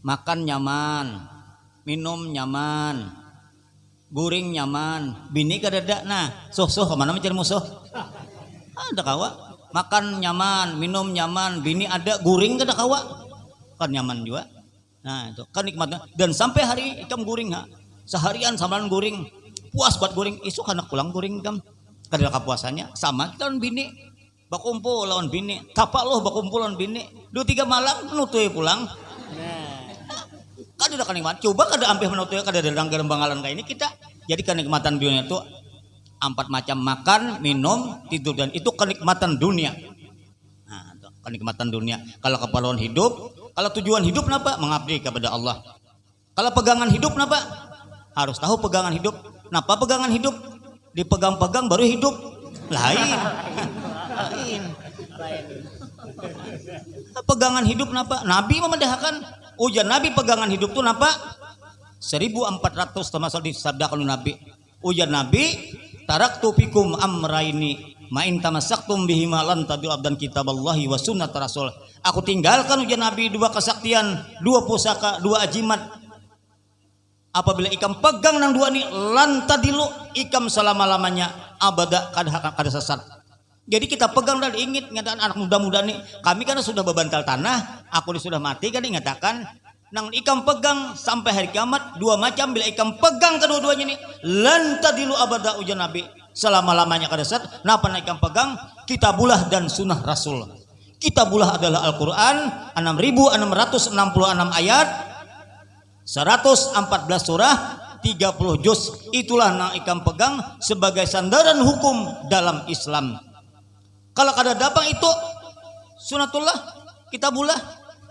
Makan nyaman. Minum nyaman. Guring nyaman. Bini kadada nah soh soh ke mana mencari musuh? Ada kawa. Makan nyaman minum nyaman. Bini ada guring kada kawa? Kan nyaman juga. Nah itu nikmatnya dan sampai hari ikam guring ha. Seharian samalan guring. Puas buat guring. Isu anak pulang guring ikam kada kapuasannya sama. Kita lawan bini. Bakumpul lawan bini. Tapak loh bakumpul lawan bini. Dua tiga malam menutui pulang. Kan udah kenikmatan coba kada ampih menutui kada dadang garam bangalan kayak ini kita jadi kenikmatan dunia itu empat macam. Makan minum tidur. Dan itu kenikmatan dunia. Nah, kenikmatan dunia. Kalau keperluan hidup kalau tujuan hidup kenapa? Mengabdi kepada Allah. Kalau pegangan hidup kenapa? Harus tahu pegangan hidup. Kenapa pegangan hidup dipegang-pegang baru hidup. Lain. Lain. Pegangan hidup napa? Nabi memedahkan ujian Nabi pegangan hidup tuh napa? 1400 termasuk disabdakan Nabi. Ujian Nabi tarak tupikum amraini main tamasaktum bihima lan tabil abdan kitaballahi wa sunnat rasul. Aku tinggalkan ujian Nabi dua kesaktian dua pusaka dua ajimat apabila ikam pegang nang dua ini lantadilu ikam selama-lamanya abada kada kada sesat. Jadi kita pegang dan ingin ngatakan anak muda-muda nih kami kan sudah bebantal tanah aku sudah mati kan ingatakan nang ikam pegang sampai hari kiamat dua macam. Bila ikam pegang kedua-duanya ini lantadilu abada ujian nabi selama-lamanya kada sesat. Napa ikam pegang? Kitabulah dan sunnah rasul. Kitabulah adalah Al-Quran 6666 ayat 114 surah 30 juz. Itulah yang ikam pegang sebagai sandaran hukum dalam Islam. Kalau kada dapat itu sunatullah kita bulah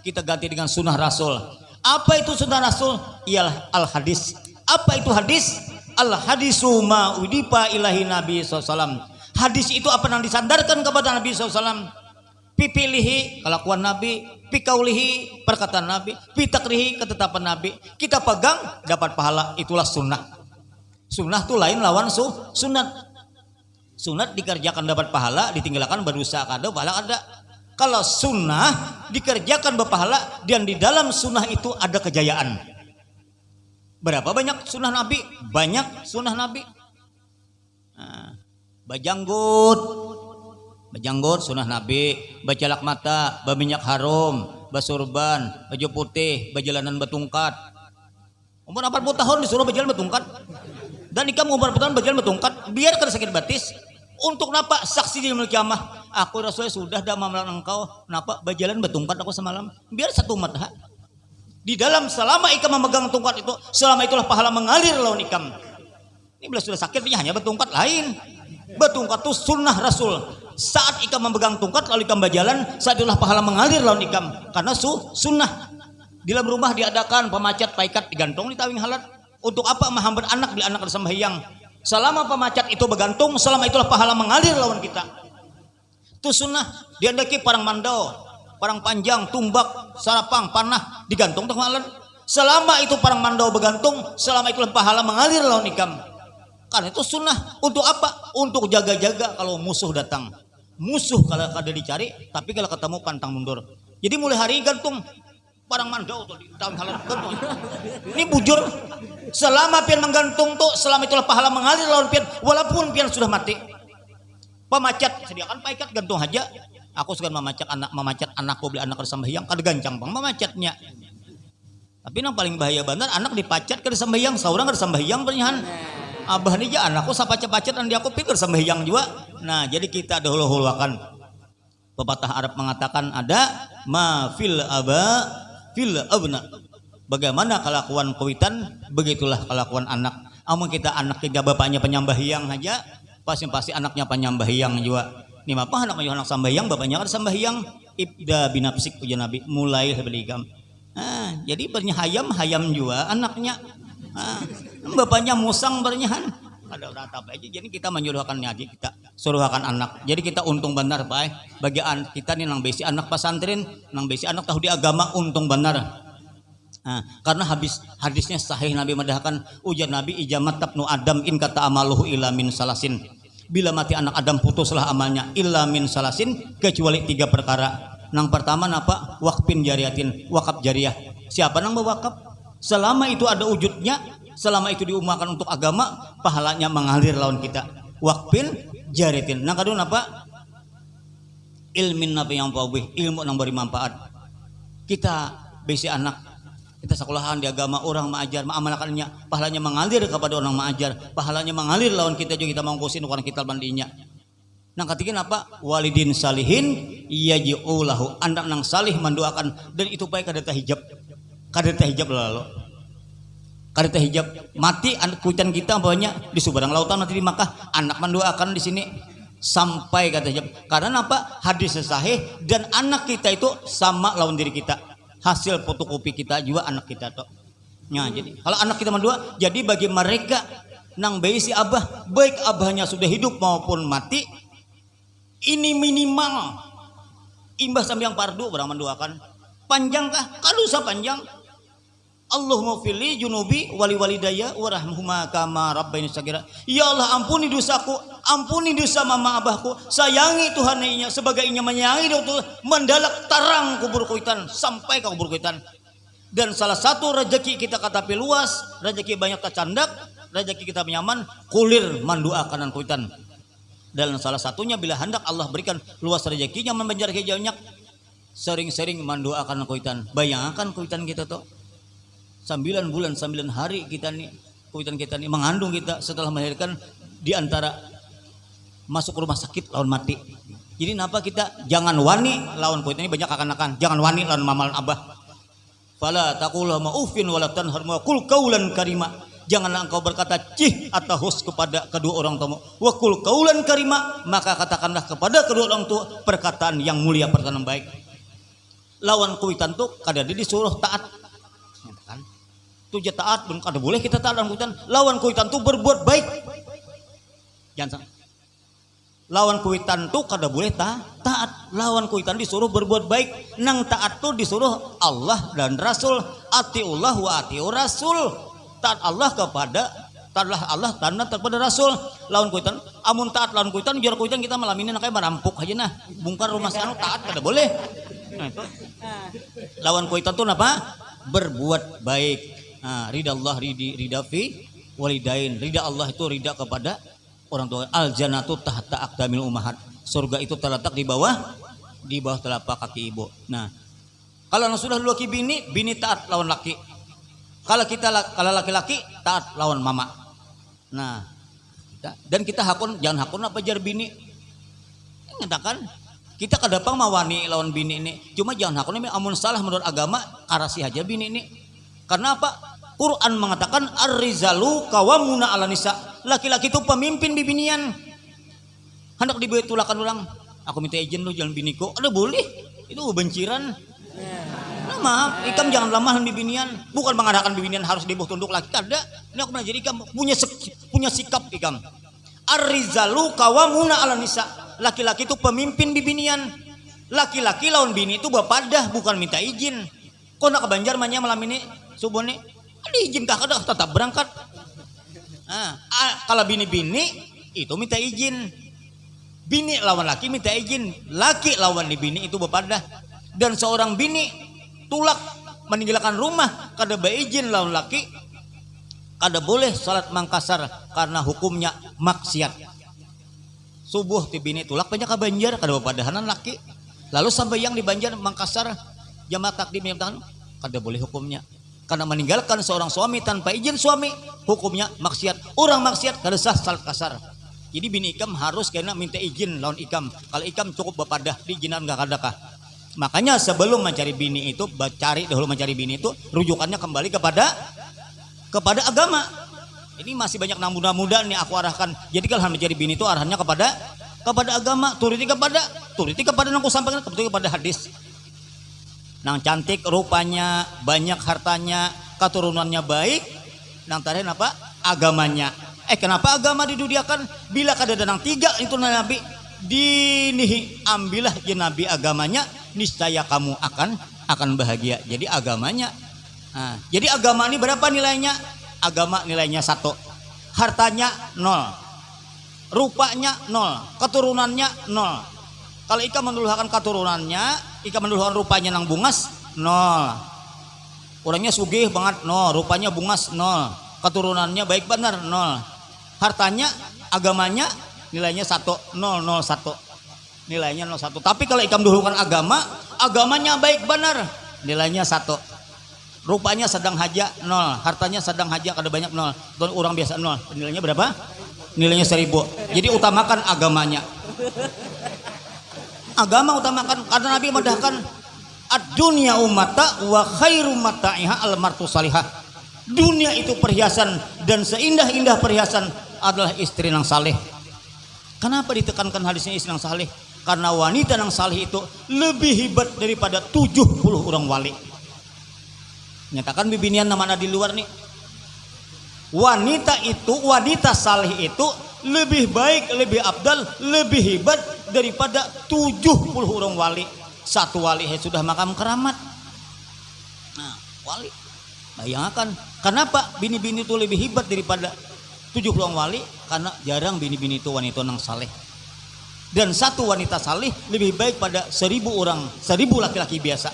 kita ganti dengan sunnah rasul. Apa itu sunnah rasul? Ialah al hadis apa itu hadis? Al hadisu ma udipa ilahi nabi SAW hadis itu apa yang disandarkan kepada nabi SAW pipilihi kelakuan nabi pikaulihi perkataan Nabi, pitakrihi ketetapan Nabi. Kita pegang dapat pahala itulah sunnah. Sunnah itu lain lawan su sunat. Sunat dikerjakan dapat pahala, ditinggalkan berdosa kada pahala ada. Kalau sunnah dikerjakan berpahala dan di dalam sunnah itu ada kejayaan. Berapa banyak sunnah Nabi? Banyak sunnah Nabi. Nah, bajanggut, Bajanggot sunnah Nabi, bajalak mata, baminyak harum, basurban, baju putih, bajalanan betungkat. Umur 40 tahun disuruh berjalan betungkat. Dan ikam umur 40 tahun berjalan betungkat, biar kada sakit batis. Untuk napa saksi di kiamah? Aku Rasulullah sudah dah mamalan engkau, napa berjalan betungkat aku semalam? Biar satu umat ha? Di dalam selama ikam memegang tungkat itu, selama itulah pahala mengalir lawan ikam. Ini bila sudah sakit, hanya betungkat lain. Betungkat itu sunnah Rasul. Saat ikam memegang tungkat lalu ikam berjalan saat itulah pahala mengalir lawan ikam. Karena su sunnah. Di dalam rumah diadakan pemacat paikat digantung di tawing halat untuk apa menghambat anak bila anak sembahyang selama pemacat itu bergantung selama itulah pahala mengalir lawan kita. Itu sunnah. Diandaki parang mandau parang panjang tumbak sarapang panah digantung tuh halat selama itu parang mandau bergantung selama itulah pahala mengalir lawan ikam karena itu sunnah. Untuk apa? Untuk jaga-jaga kalau musuh datang. Musuh kalau ada dicari tapi kalau ketemu pantang mundur. Jadi mulai hari gantung. Barang mandau di tahun halal gantung. Ini bujur. Selama pian menggantung tuh selama itulah pahala mengalir lawan pian walaupun pian sudah mati. Pemacat sediakan paikat gantung aja. Aku suka memacat anak memacat anakku beli anak yang kada gancang bang memacatnya tapi yang paling bahaya benar anak dipacat ke sambayang seorang ke sambayang pernyahan abah nih aja anakku sapacet-pacet dan dia aku pikir sambayang juga. Nah jadi kita dahulu-huluakan. Pepatah Arab mengatakan ada ma fil aba fil abna. Bagaimana kelakuan kawitan begitulah kelakuan anak. Amun kita anak kita bapaknya penyambahyang aja pasti-pasti anaknya penyambahyang juga. Ini apa anaknya anak sambahyang bapaknya kan sambahyang ibda binapsik ujian nabi. Mulai beligam Nah, jadi bernya hayam hayam juga anaknya. Nah, bapaknya musang bernyahan. Ada rata aja. Jadi kita menyuruhkan ngaji kita suruhkan anak. Jadi kita untung benar pak. Bagi kita nih nang besi anak pesantren, nang besi anak tahu di agama untung benar. Nah, karena habis hadisnya sahih Nabi madahkan ujar Nabi ijamat tabnu Adam in kata amaluhu ila min salasin. Bila mati anak Adam putuslah amalnya illa min salasin kecuali tiga perkara Nang pertama napa? Wakpin jariatin, wakaf jariah. Siapa nang mewakaf? Selama itu ada wujudnya, selama itu diumakan untuk agama, pahalanya mengalir lawan kita. Wakpin jariatin. Nang kedua napa? Ilmin napa yang pawih, ilmu nang beri manfaat. Kita besi anak kita sekolahan di agama orang mengajar mengamalkannya pahalanya mengalir kepada orang mengajar pahalanya mengalir lawan kita juga kita mangkusin orang kita bandinya Nang ketiga apa? Walidin salihin yaji'ulahu. Anak nang salih mendoakan dan itu baik kada hijab. Kada hijab lalu. Kada hijab mati kuitan kita banyak di seberang lautan nanti di Makkah anak mendoakan di sini sampai kata hijab. Karena apa? Hadis sahih dan anak kita itu sama lawan diri kita. Hasil fotokopi kita juga anak kita tuh. Nah, jadi kalau anak kita mendua, jadi bagi mereka nang bayi si abah, baik abahnya sudah hidup maupun mati, ini minimal imbas yang pardu barang mendoakan panjangkah kalau usah panjang Allahumma fili junubi wali walidaya warahmuhuma kama rabbaini sagira. Ya Allah ampuni dosaku ampuni dosa mama abahku. Sayangi Tuhan inya sebagai inya menyayangi itu mendalak tarang kubur kuitan sampai ke kubur kuitan. Dan salah satu rezeki kita kata luas rezeki banyak tercandak rezeki kita nyaman kulir manduakanan kuitan. Dan salah satunya bila hendak Allah berikan luas rezekinya membenjar hijaunya sering-sering mendoakan kuitan. Bayangkan kuitan kita tuh sembilan bulan sembilan hari kita nih kuitan kita nih mengandung kita setelah melahirkan di antara masuk rumah sakit lawan mati. Jadi kenapa kita jangan wani lawan kuitan ini banyak akan-akan jangan wani lawan mamalan abah. Fala taqulu ma'ufin wala tanhar ma kul kaulan karima. Janganlah engkau berkata cih atau hus kepada kedua orang tua wakul kaulan karima maka katakanlah kepada kedua orang tua perkataan yang mulia perkataan baik. Lawan kuitan tuh kadang disuruh taat tuh taat belum kada boleh kita taat lawan kuitan lawan kuitan tuh berbuat baik. Jangan lawan kuitan tuh kada boleh ta taat. Lawan kuitan disuruh berbuat baik. Nang taat tuh disuruh Allah dan Rasul. Atiullah wa atiur Rasul. Taat Allah kepada taatlah Allah tanda kepada Rasul. Lawan kuitan amun taat lawan kuitan biar kuitan kita malam ini nakanya merampuk aja nah. Bungkar rumah sanu taat kada boleh. Nah itu. Lawan kuitan tuh apa berbuat baik nah ridha Allah ridi ridha fi walidain ridha Allah itu ridha kepada orang tua al jannatu tahta aqdamil ummahat surga itu terletak di bawah di bawah telapak kaki ibu nah kalau sudah laki bini bini taat lawan laki kalau kita kalau laki-laki taat lawan mama. Nah, dan kita hakun jangan hakun apa jar bini. Ngatakan kita kadapang mawani lawan bini ini. Cuma jangan hakun ini amun salah menurut agama karasi aja bini ini. Karena apa? Quran mengatakan ar-rizalu kawamuna ala nisa. Laki-laki itu pemimpin di binian. Hendak dibuat tulakan orang. Aku minta izin lu jalan biniku. Ada boleh. Itu benciran. Nah, maaf, ikam jangan lemah di binian. Bukan mengadakan binian harus dibuh tunduk lagi. Kada. Ini aku jadi ikam punya punya sikap ikam. Arizalu kawamuna ala nisa. Laki-laki itu pemimpin di binian. Laki-laki lawan bini itu bapadah bukan minta izin. Kok nak ke Banjar malam ini? Subuh nih? Ada izin kah? Kada tetap berangkat. Nah, kalau bini-bini itu minta izin. Bini lawan laki minta izin. Laki lawan di bini itu bapadah dan seorang bini tulak meninggalkan rumah. Kada beizin lawan laki. Kada boleh salat mangkasar karena hukumnya maksiat. Subuh ti bini tulak banyak banjar kada padahanan laki. Lalu sampai yang di Banjar Mangkasar jamaah takdim yang tahan kada boleh hukumnya. Karena meninggalkan seorang suami tanpa izin suami hukumnya maksiat. Orang maksiat kada sah salat kasar. Jadi bini ikam harus kena minta izin lawan ikam. Kalau ikam cukup bepadah diizinan gak kadakah makanya sebelum mencari bini itu cari dahulu mencari bini itu rujukannya kembali kepada kepada agama. Ini masih banyak muda-muda nih aku arahkan. Jadi kalau mencari bini itu arahannya kepada kepada agama. Turuti kepada turuti kepada yang aku sampaikan kepada hadis nang cantik rupanya banyak hartanya keturunannya baik. Nang terakhir apa agamanya. Eh kenapa agama didudiakan? Bila kada nang tiga itu nabi dinihi. Ambillah ya nabi agamanya niscaya kamu akan akan bahagia. Jadi agamanya. Nah, jadi agama ini berapa nilainya? Agama nilainya satu. Hartanya nol. Rupanya nol. Keturunannya nol. Kalau ikan menduduhkan keturunannya ikan menduduhkan rupanya nang bungas nol. Orangnya sugih banget nol. Rupanya bungas nol. Keturunannya baik benar nol. Hartanya agamanya nilainya satu nol nol satu. Nilainya nol satu. Tapi kalau ikan menduduhkan agama agamanya baik benar nilainya satu. Rupanya sedang haja nol. Hartanya sedang haja kada banyak nol. Dan orang biasa nol. Nilainya berapa? Nilainya seribu. Jadi utamakan agamanya agama utamakan karena Nabi mendahkan ad-dunya umata wa khairu mata'iha al-martu salihah. Dunia itu perhiasan dan seindah-indah perhiasan adalah istri yang saleh. Kenapa ditekankan hadisnya istri yang saleh? Karena wanita yang saleh itu lebih hebat daripada 70 orang wali. Nyatakan bibinian nama di luar nih. Wanita itu wanita saleh itu lebih baik lebih abdal lebih hebat daripada 70 orang wali. Satu wali sudah makam keramat. Nah wali. Bayangkan kenapa bini-bini itu lebih hebat daripada 70 orang wali? Karena jarang bini-bini itu wanita yang saleh. Dan satu wanita saleh lebih baik pada seribu orang seribu laki-laki biasa.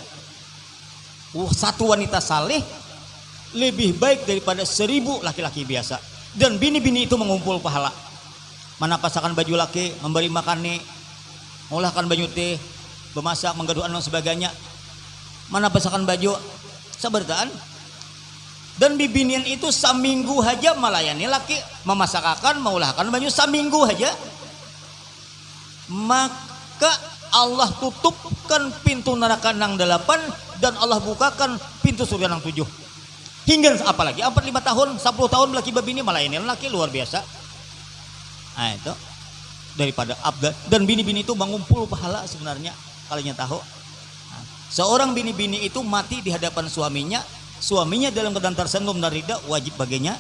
Uh, satu wanita saleh lebih baik daripada seribu laki-laki biasa. Dan bini-bini itu mengumpul pahala mana pasakan baju laki memberi makan nih mengolahkan baju teh memasak menggaduhan dan sebagainya. Mana pasakan baju? Sebertaan dan bibinian itu saminggu aja melayani laki memasakakan mengolahkan baju saminggu aja maka Allah tutupkan pintu neraka nang delapan dan Allah bukakan pintu surga nang tujuh. Hingga apalagi empat lima tahun 10 tahun laki babini melayani laki luar biasa nah itu. Daripada abda dan bini-bini itu mengumpul pahala sebenarnya kalian tahu. Nah, seorang bini-bini itu mati di hadapan suaminya. Suaminya dalam keadaan tersenggung dan rida wajib baginya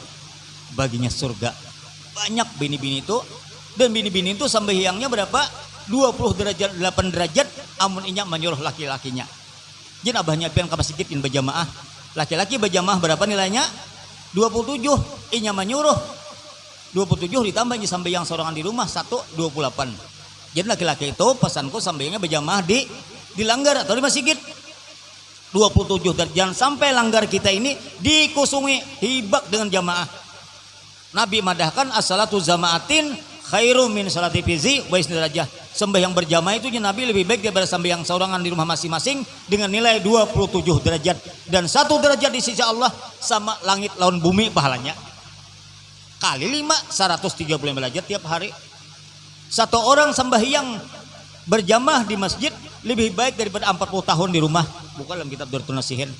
baginya surga. Banyak bini-bini itu. Dan bini-bini itu sampai hiangnya berapa? 20 derajat 8 derajat. Amun inya menyuruh laki-lakinya. Jadi abahnya pian ke masjid in berjamaah laki-laki berjamaah berapa nilainya? 27 inya menyuruh 27 ditambah sampai yang sorangan di rumah 1 28 jadi laki-laki itu pesanku sambaynya berjamaah di di langgar atau di masjid. 27 dan jangan sampai langgar kita ini dikusungi hibak dengan jamaah. Nabi madahkan as-salatu zamaatin khairu min salati fizi wa derajah sembahyang berjamaah itu Nabi lebih baik daripada sembahyang seorangan di rumah masing-masing dengan nilai 27 derajat. Dan satu derajat di sisi Allah sama langit laun bumi pahalanya kali 5 135 derajat tiap hari. Satu orang sembahyang berjamaah di masjid lebih baik daripada 40 tahun di rumah. Bukan dalam kitab Durtun Nasihin.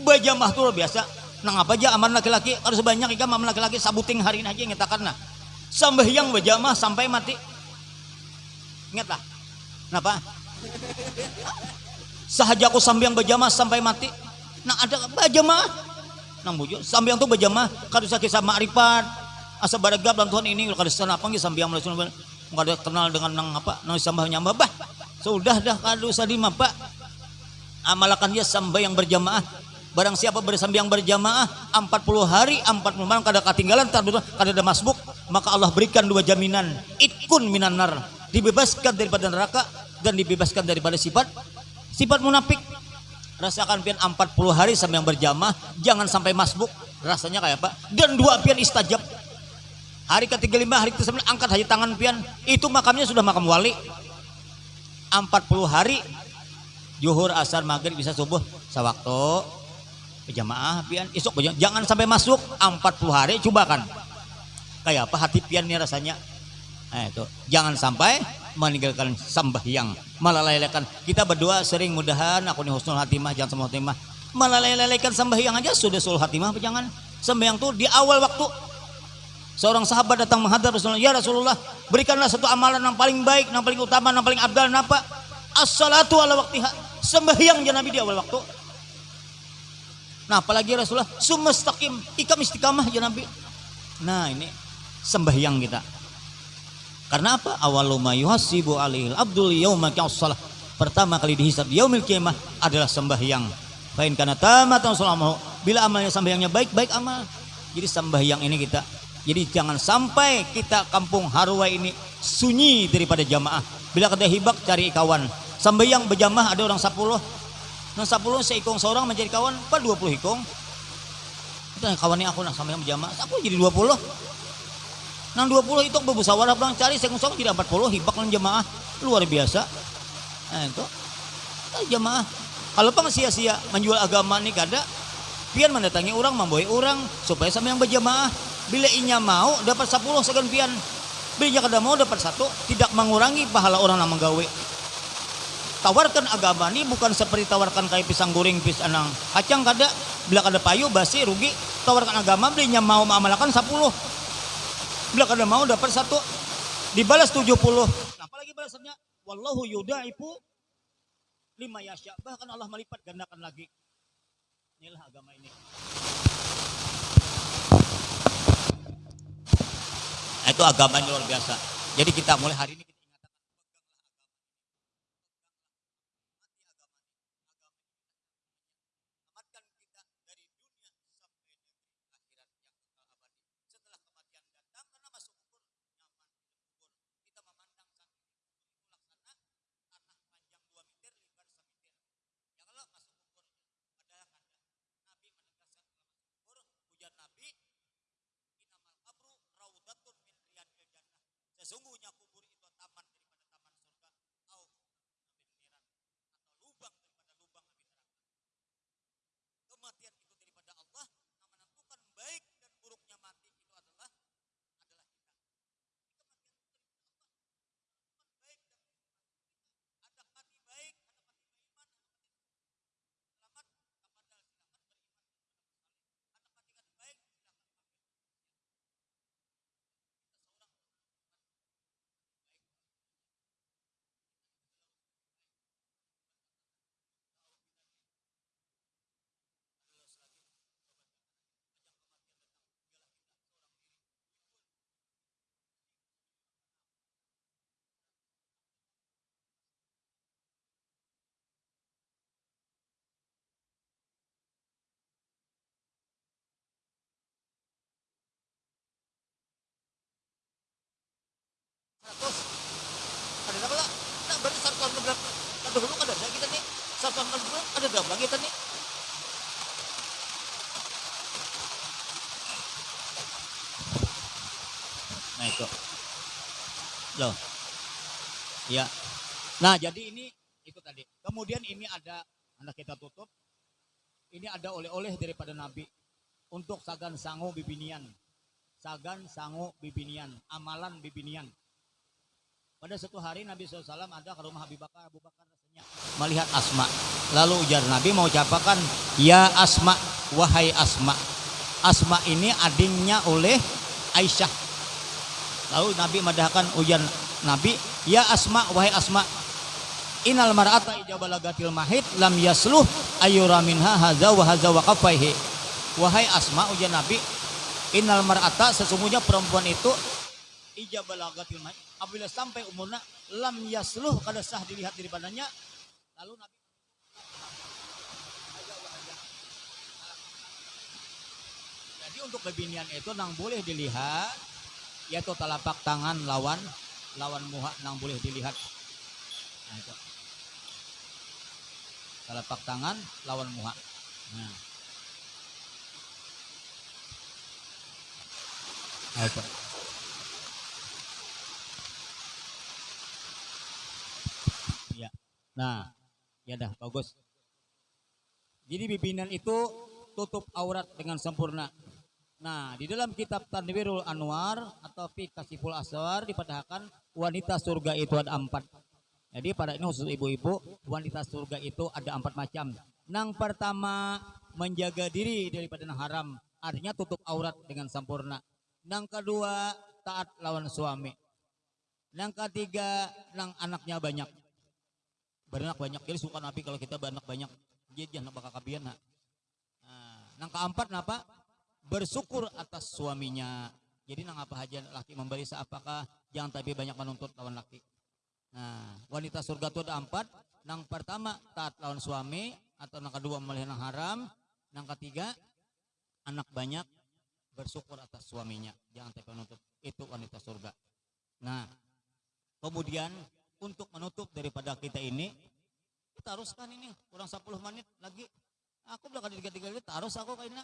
Berjamaah itu biasa. Nang apa aja aman laki-laki harus banyak ikan aman laki-laki sabuting hari ini aja ngetakan nah. Sembahyang berjamaah sampai mati. Ingat lah. Kenapa? Sahaja aku sambil berjamaah sampai mati. Nah ada berjamaah. Nang bujuk sambiang tuh berjamaah. Kadu sakit sama arifat asa baragab dan Tuhan ini kada sana apa nggih sambiang melasun kada kenal dengan nang apa nang sambah nyambah bah. Sudah dah kadu sadima pak amalakan dia sambayang berjamaah. Barang siapa bersambiang berjamaah 40 hari 40 malam kada ketinggalan kada ada masbuk maka Allah berikan dua jaminan. Itkun minan nar. Dibebaskan daripada neraka dan dibebaskan daripada sifat sifat munafik. Rasakan pian 40 hari sampai yang berjamaah jangan sampai masbuk. Rasanya kayak apa? Dan dua pian istajab hari ketiga lima hari ke angkat haji tangan pian. Itu makamnya sudah makam wali. 40 hari. Juhur asar maghrib bisa subuh sewaktu. Berjamaah pian. Isuk jangan sampai masuk. 40 hari coba kan. Kayak apa hati pian nih rasanya? Nah itu. Jangan sampai meninggalkan sembahyang melalaikan. Kita berdoa sering mudahan aku nih husnul hatimah jangan semua hatimah. Melalaikan sembahyang aja sudah sul hatimah jangan? Sembahyang tuh di awal waktu seorang sahabat datang menghadap Rasulullah ya Rasulullah berikanlah satu amalan yang paling baik yang paling utama yang paling abdal apa? As-salatu ala waktiha sembahyang ya Nabi di awal waktu. Nah apalagi Rasulullah? Sumastaqim ikam istiqamah ya Nabi. Nah ini sembahyang kita. Karena apa? Awaluma yuhasibu alihil abdul yauma salah pertama kali dihisab yaumil kiamah adalah sembahyang. Fain karena tamatan salamahu bila amalnya sembahyangnya baik baik amal. Jadi sembahyang ini kita jadi jangan sampai kita kampung Harwa ini sunyi daripada jamaah. Bila kita hibak cari kawan. Sembahyang berjamaah ada orang 10 nah 10 seikong seorang menjadi kawan apa 20 ikong itu kawannya aku nak sembahyang berjamaah. Aku jadi 20 nang 20 itu berbusawarah bilang cari seikong seorang jadi 40 hibak dengan jamaah. Luar biasa. Nah itu. Nah, jamaah. Kalau pang sia-sia menjual agama nih kada pian mendatangi orang membawa orang supaya sama yang berjamaah bila inya mau dapat 10 segan pian bila kada mau dapat satu. Tidak mengurangi pahala orang yang menggawe. Tawarkan agama ini bukan seperti tawarkan kayak pisang goreng pisang anang. Kacang kada bila kada payu basi rugi. Tawarkan agama belinya mau mengamalkan 10 bila kada mau dapat satu. Dibalas 70 nah, apalagi balasannya? Wallahu yudaipu lima yasya bahkan Allah melipat gandakan lagi. Inilah agama ini itu agama luar biasa. Jadi kita mulai hari ini sesungguhnya kubur itu taman surga au atau lubang daripada lubang api neraka kematian itu daripada Allah yang menentukan baik dan buruknya mati itu adalah adalah kita kematian itu daripada Allah baik dan ada mati baik ada mati beriman ada mati selamat kepada silakan beriman ada mati baik Terus ada apa lah? Nah, berarti satuan berapa? Ada dulu ada ada kita nih. Satuan berapa? Ada berapa kita nih? Nah itu. Loh. Ya. Nah jadi ini itu tadi. Kemudian ini ada anak kita tutup. Ini ada oleh-oleh daripada Nabi untuk sagan sangu bibinian. Sagan sangu bibinian, amalan bibinian. Pada suatu hari Nabi SAW ada ke rumah Habib Bakar, Abu Bakar rasanya melihat Asma. Lalu ujar Nabi mau ucapakan, Ya Asma, wahai Asma. Asma ini adingnya oleh Aisyah. Lalu Nabi madahkan ujar Nabi, Ya Asma, wahai Asma. Inal mar'ata ijabalagatil mahid lam yasluh ayura minha haza wa haza wa kafaihi. Wahai Asma, ujar Nabi, Inal mar'ata sesungguhnya perempuan itu ijabalagatil mahid apabila sampai umurnya lam yasluh kada sah dilihat daripadanya lalu Nabi jadi untuk kebinian itu nang boleh dilihat yaitu telapak tangan lawan lawan muha nang boleh dilihat nah, itu. telapak tangan lawan muha nah. Nah, itu. Nah, ya dah bagus. Jadi bibinan itu tutup aurat dengan sempurna. Nah, di dalam kitab Tanwirul Anwar atau Fi Kasiful Aswar dipadahkan wanita surga itu ada empat. Jadi pada ini khusus ibu-ibu, wanita surga itu ada empat macam. Yang pertama menjaga diri daripada yang haram, artinya tutup aurat dengan sempurna. Yang kedua taat lawan suami. Yang ketiga, yang anaknya banyak. Beranak banyak, jadi suka nabi kalau kita beranak banyak. Jadi jangan bakal kabian. Nah, yang keempat, apa? bersyukur atas suaminya. Jadi nang apa aja laki memberi seapakah jangan tapi banyak menuntut lawan laki. Nah, wanita surga itu ada empat. Nang pertama taat lawan suami atau nang kedua memelihara haram. Nang ketiga anak banyak bersyukur atas suaminya. Jangan tapi menuntut. Itu wanita surga. Nah, kemudian untuk menutup daripada kita ini. Kita haruskan ini kurang 10 menit lagi. Aku belakang tiga-tiga harus aku kayaknya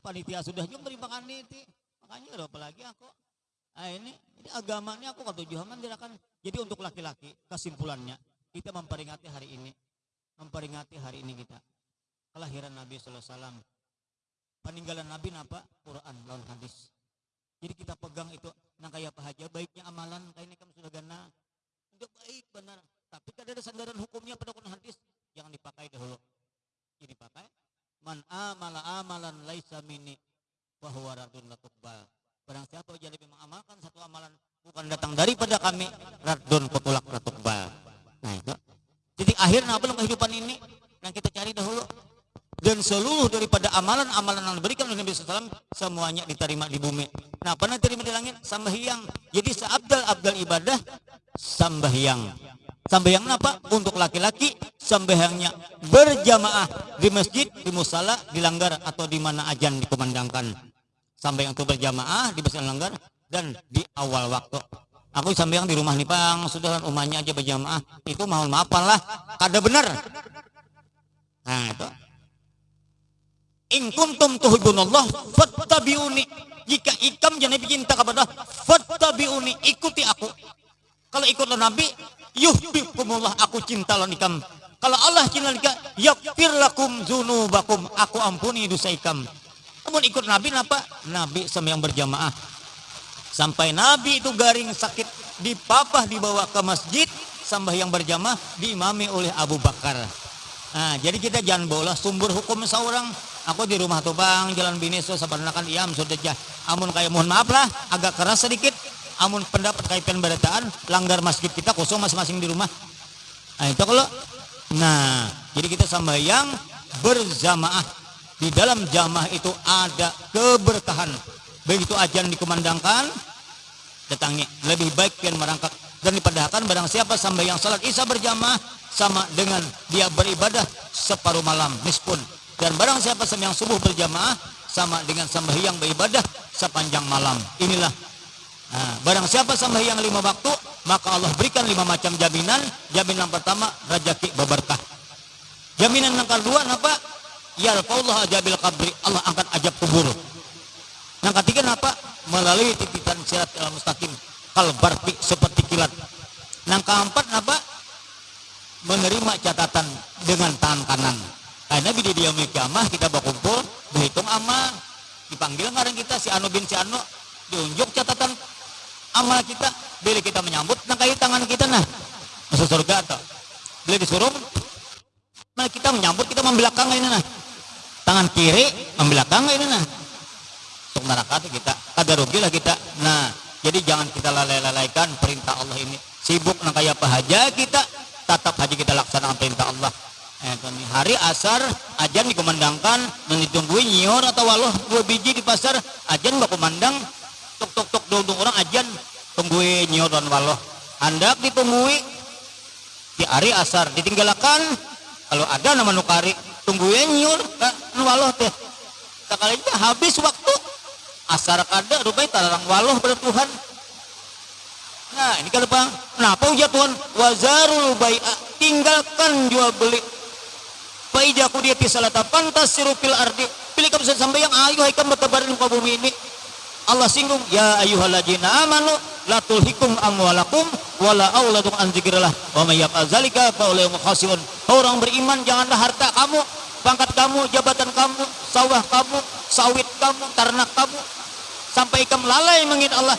panitia sudah juga beri makan itu makanya ada apa lagi aku. Nah ini ini agama ini aku kata Johaman akan jadi untuk laki-laki kesimpulannya. Kita memperingati hari ini. Memperingati hari ini kita. Kelahiran Nabi Sallallahu Alaihi Wasallam. Peninggalan Nabi apa? Quran lawan hadis. Jadi kita pegang itu. Nah kayak apa aja? Baiknya amalan kayak ini kamu sudah gana udah baik benar. Tapi kada ada sandaran hukumnya pada Quran hadis. Jangan dipakai dahulu. Jadi pakai man amala amalan laisa mini bahwa radun latubal barang siapa jadi mengamalkan satu amalan bukan datang daripada kami radun kutulak latubal nah itu. Jadi akhirnya apa kehidupan ini? Yang kita cari dahulu dan seluruh daripada amalan-amalan yang diberikan oleh Nabi SAW semuanya diterima di bumi. Nah, pernah diterima di langit? Sambahyang. Jadi seabdal-abdal ibadah sambahyang. Sambahyang apa? Untuk laki-laki sembahyangnya berjamaah di masjid, di musala, di langgar atau di mana ajan dikumandangkan. Sambahyang itu berjamaah di masjid langgar dan di awal waktu. Aku sambahyang di rumah nih Pang, sudah rumahnya aja berjamaah. Itu mohon maaf lah, kada benar. Nah, itu. In kuntum tuhibbunallah fattabi'uni. Jika ikam jangan cinta kepada fattabi'uni, ikuti aku. Kalau ikutlah Nabi, yuhibbukumullah aku cinta lawan ikam kalau Allah cinta ikam yakfir lakum zunubakum aku ampuni dosa ikam. Namun ikut Nabi apa Nabi sembahyang berjamaah. Sampai Nabi itu garing sakit dipapah dibawa ke masjid sembahyang berjamaah diimami oleh Abu Bakar. Nah jadi kita jangan bola sumber hukum seorang aku di rumah tuh jalan bineso sabarnakan iam sudah jah amun kayak mohon maaf lah agak keras sedikit. Amun pendapat kaitan berataan langgar masjid kita kosong masing-masing di rumah. Nah itu kalau nah jadi kita sambayang berjamaah. Di dalam jamaah itu ada keberkahan. Begitu ajan dikumandangkan datangi. Lebih baik pian merangkak. Dan dipadahkan barang siapa sambayang salat isya berjamaah sama dengan dia beribadah separuh malam. Mispun dan barang siapa sembahyang subuh berjamaah sama dengan sembahyang beribadah sepanjang malam inilah Nah, barang siapa yang lima waktu, maka Allah berikan lima macam jaminan. Jaminan pertama, rajaki berberkah. Jaminan yang kedua, apa? Allah ajabil kabri, Allah angkat ajab kubur. Yang ketiga, apa? Melalui titipan sirat al mustaqim, kalbarti seperti kilat. Yang keempat, apa? Menerima catatan dengan tangan kanan. Karena di dia kiamah kita berkumpul, berhitung amal, dipanggil ngarang kita si Anu bin si Anu, diunjuk catatan amal kita. Bila kita menyambut kayu tangan kita nah. Masuk surga atau bila disuruh nah kita menyambut kita membelakang ini nah. Tangan kiri membelakang ini nah. Untuk neraka kita. Kada rugi lah kita. Nah jadi jangan kita lalai-lalaikan perintah Allah ini. Sibuk kayak apa aja kita tetap haji kita laksanakan perintah Allah hari asar ajan dikumandangkan dan nyior atau walau dua biji di pasar. Ajan kumandang tok tok tok dong orang ajan tungguin nyoron waloh hendak ditunggui di hari asar ditinggalkan kalau ada nama nukari tungguin nyur waloh teh. Sekali habis waktu asar kada rupanya talarang waloh pada Tuhan. Nah ini kalau bang kenapa ujar Tuhan? Wazarul bai'a tinggalkan jual beli Faijaku dia pisalata pantas sirupil ardi. Pilih kamu sampai yang ayo haikam bertebaran muka bumi ini. Allah singgung ya ayyuhalladzina amanu la tulhikum amwalakum wala auladukum an zikrillah wa may yaf'al zalika fa ulaihi khasirun. Orang beriman janganlah harta kamu pangkat kamu, jabatan kamu, sawah kamu, sawit kamu, ternak kamu, sampai ikam lalai mengingat Allah.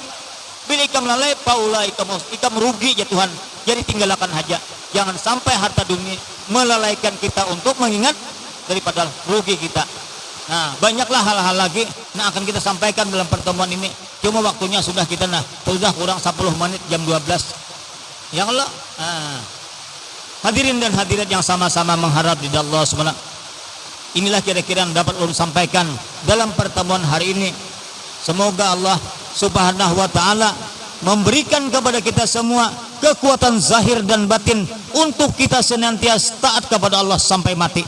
Bila ikam lalai, paula ikam, ikam rugi ya Tuhan. Jadi tinggalkan saja. Jangan sampai harta dunia melalaikan kita untuk mengingat daripada rugi kita. Nah, banyaklah hal-hal lagi nah akan kita sampaikan dalam pertemuan ini. Cuma waktunya sudah kita nah, sudah kurang 10 menit jam 12. Ya Allah. Nah, hadirin dan hadirat yang sama-sama mengharap di Allah SWT. Inilah kira-kira yang dapat ulun sampaikan dalam pertemuan hari ini. Semoga Allah Subhanahu wa taala memberikan kepada kita semua kekuatan zahir dan batin untuk kita senantiasa taat kepada Allah sampai mati.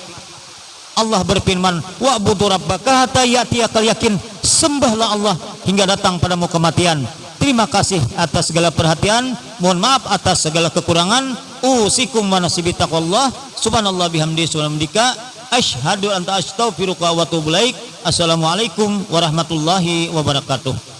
Allah berfirman, "Wa'budu rabbaka hatta ya'tiyakal yakin." Sembahlah Allah hingga datang padamu kematian. Terima kasih atas segala perhatian. Mohon maaf atas segala kekurangan. Usikum wa nasibi taqwallah. Subhanallah bihamdi subhanallah. Asyhadu an astaghfiruka wa atubu Assalamualaikum warahmatullahi wabarakatuh.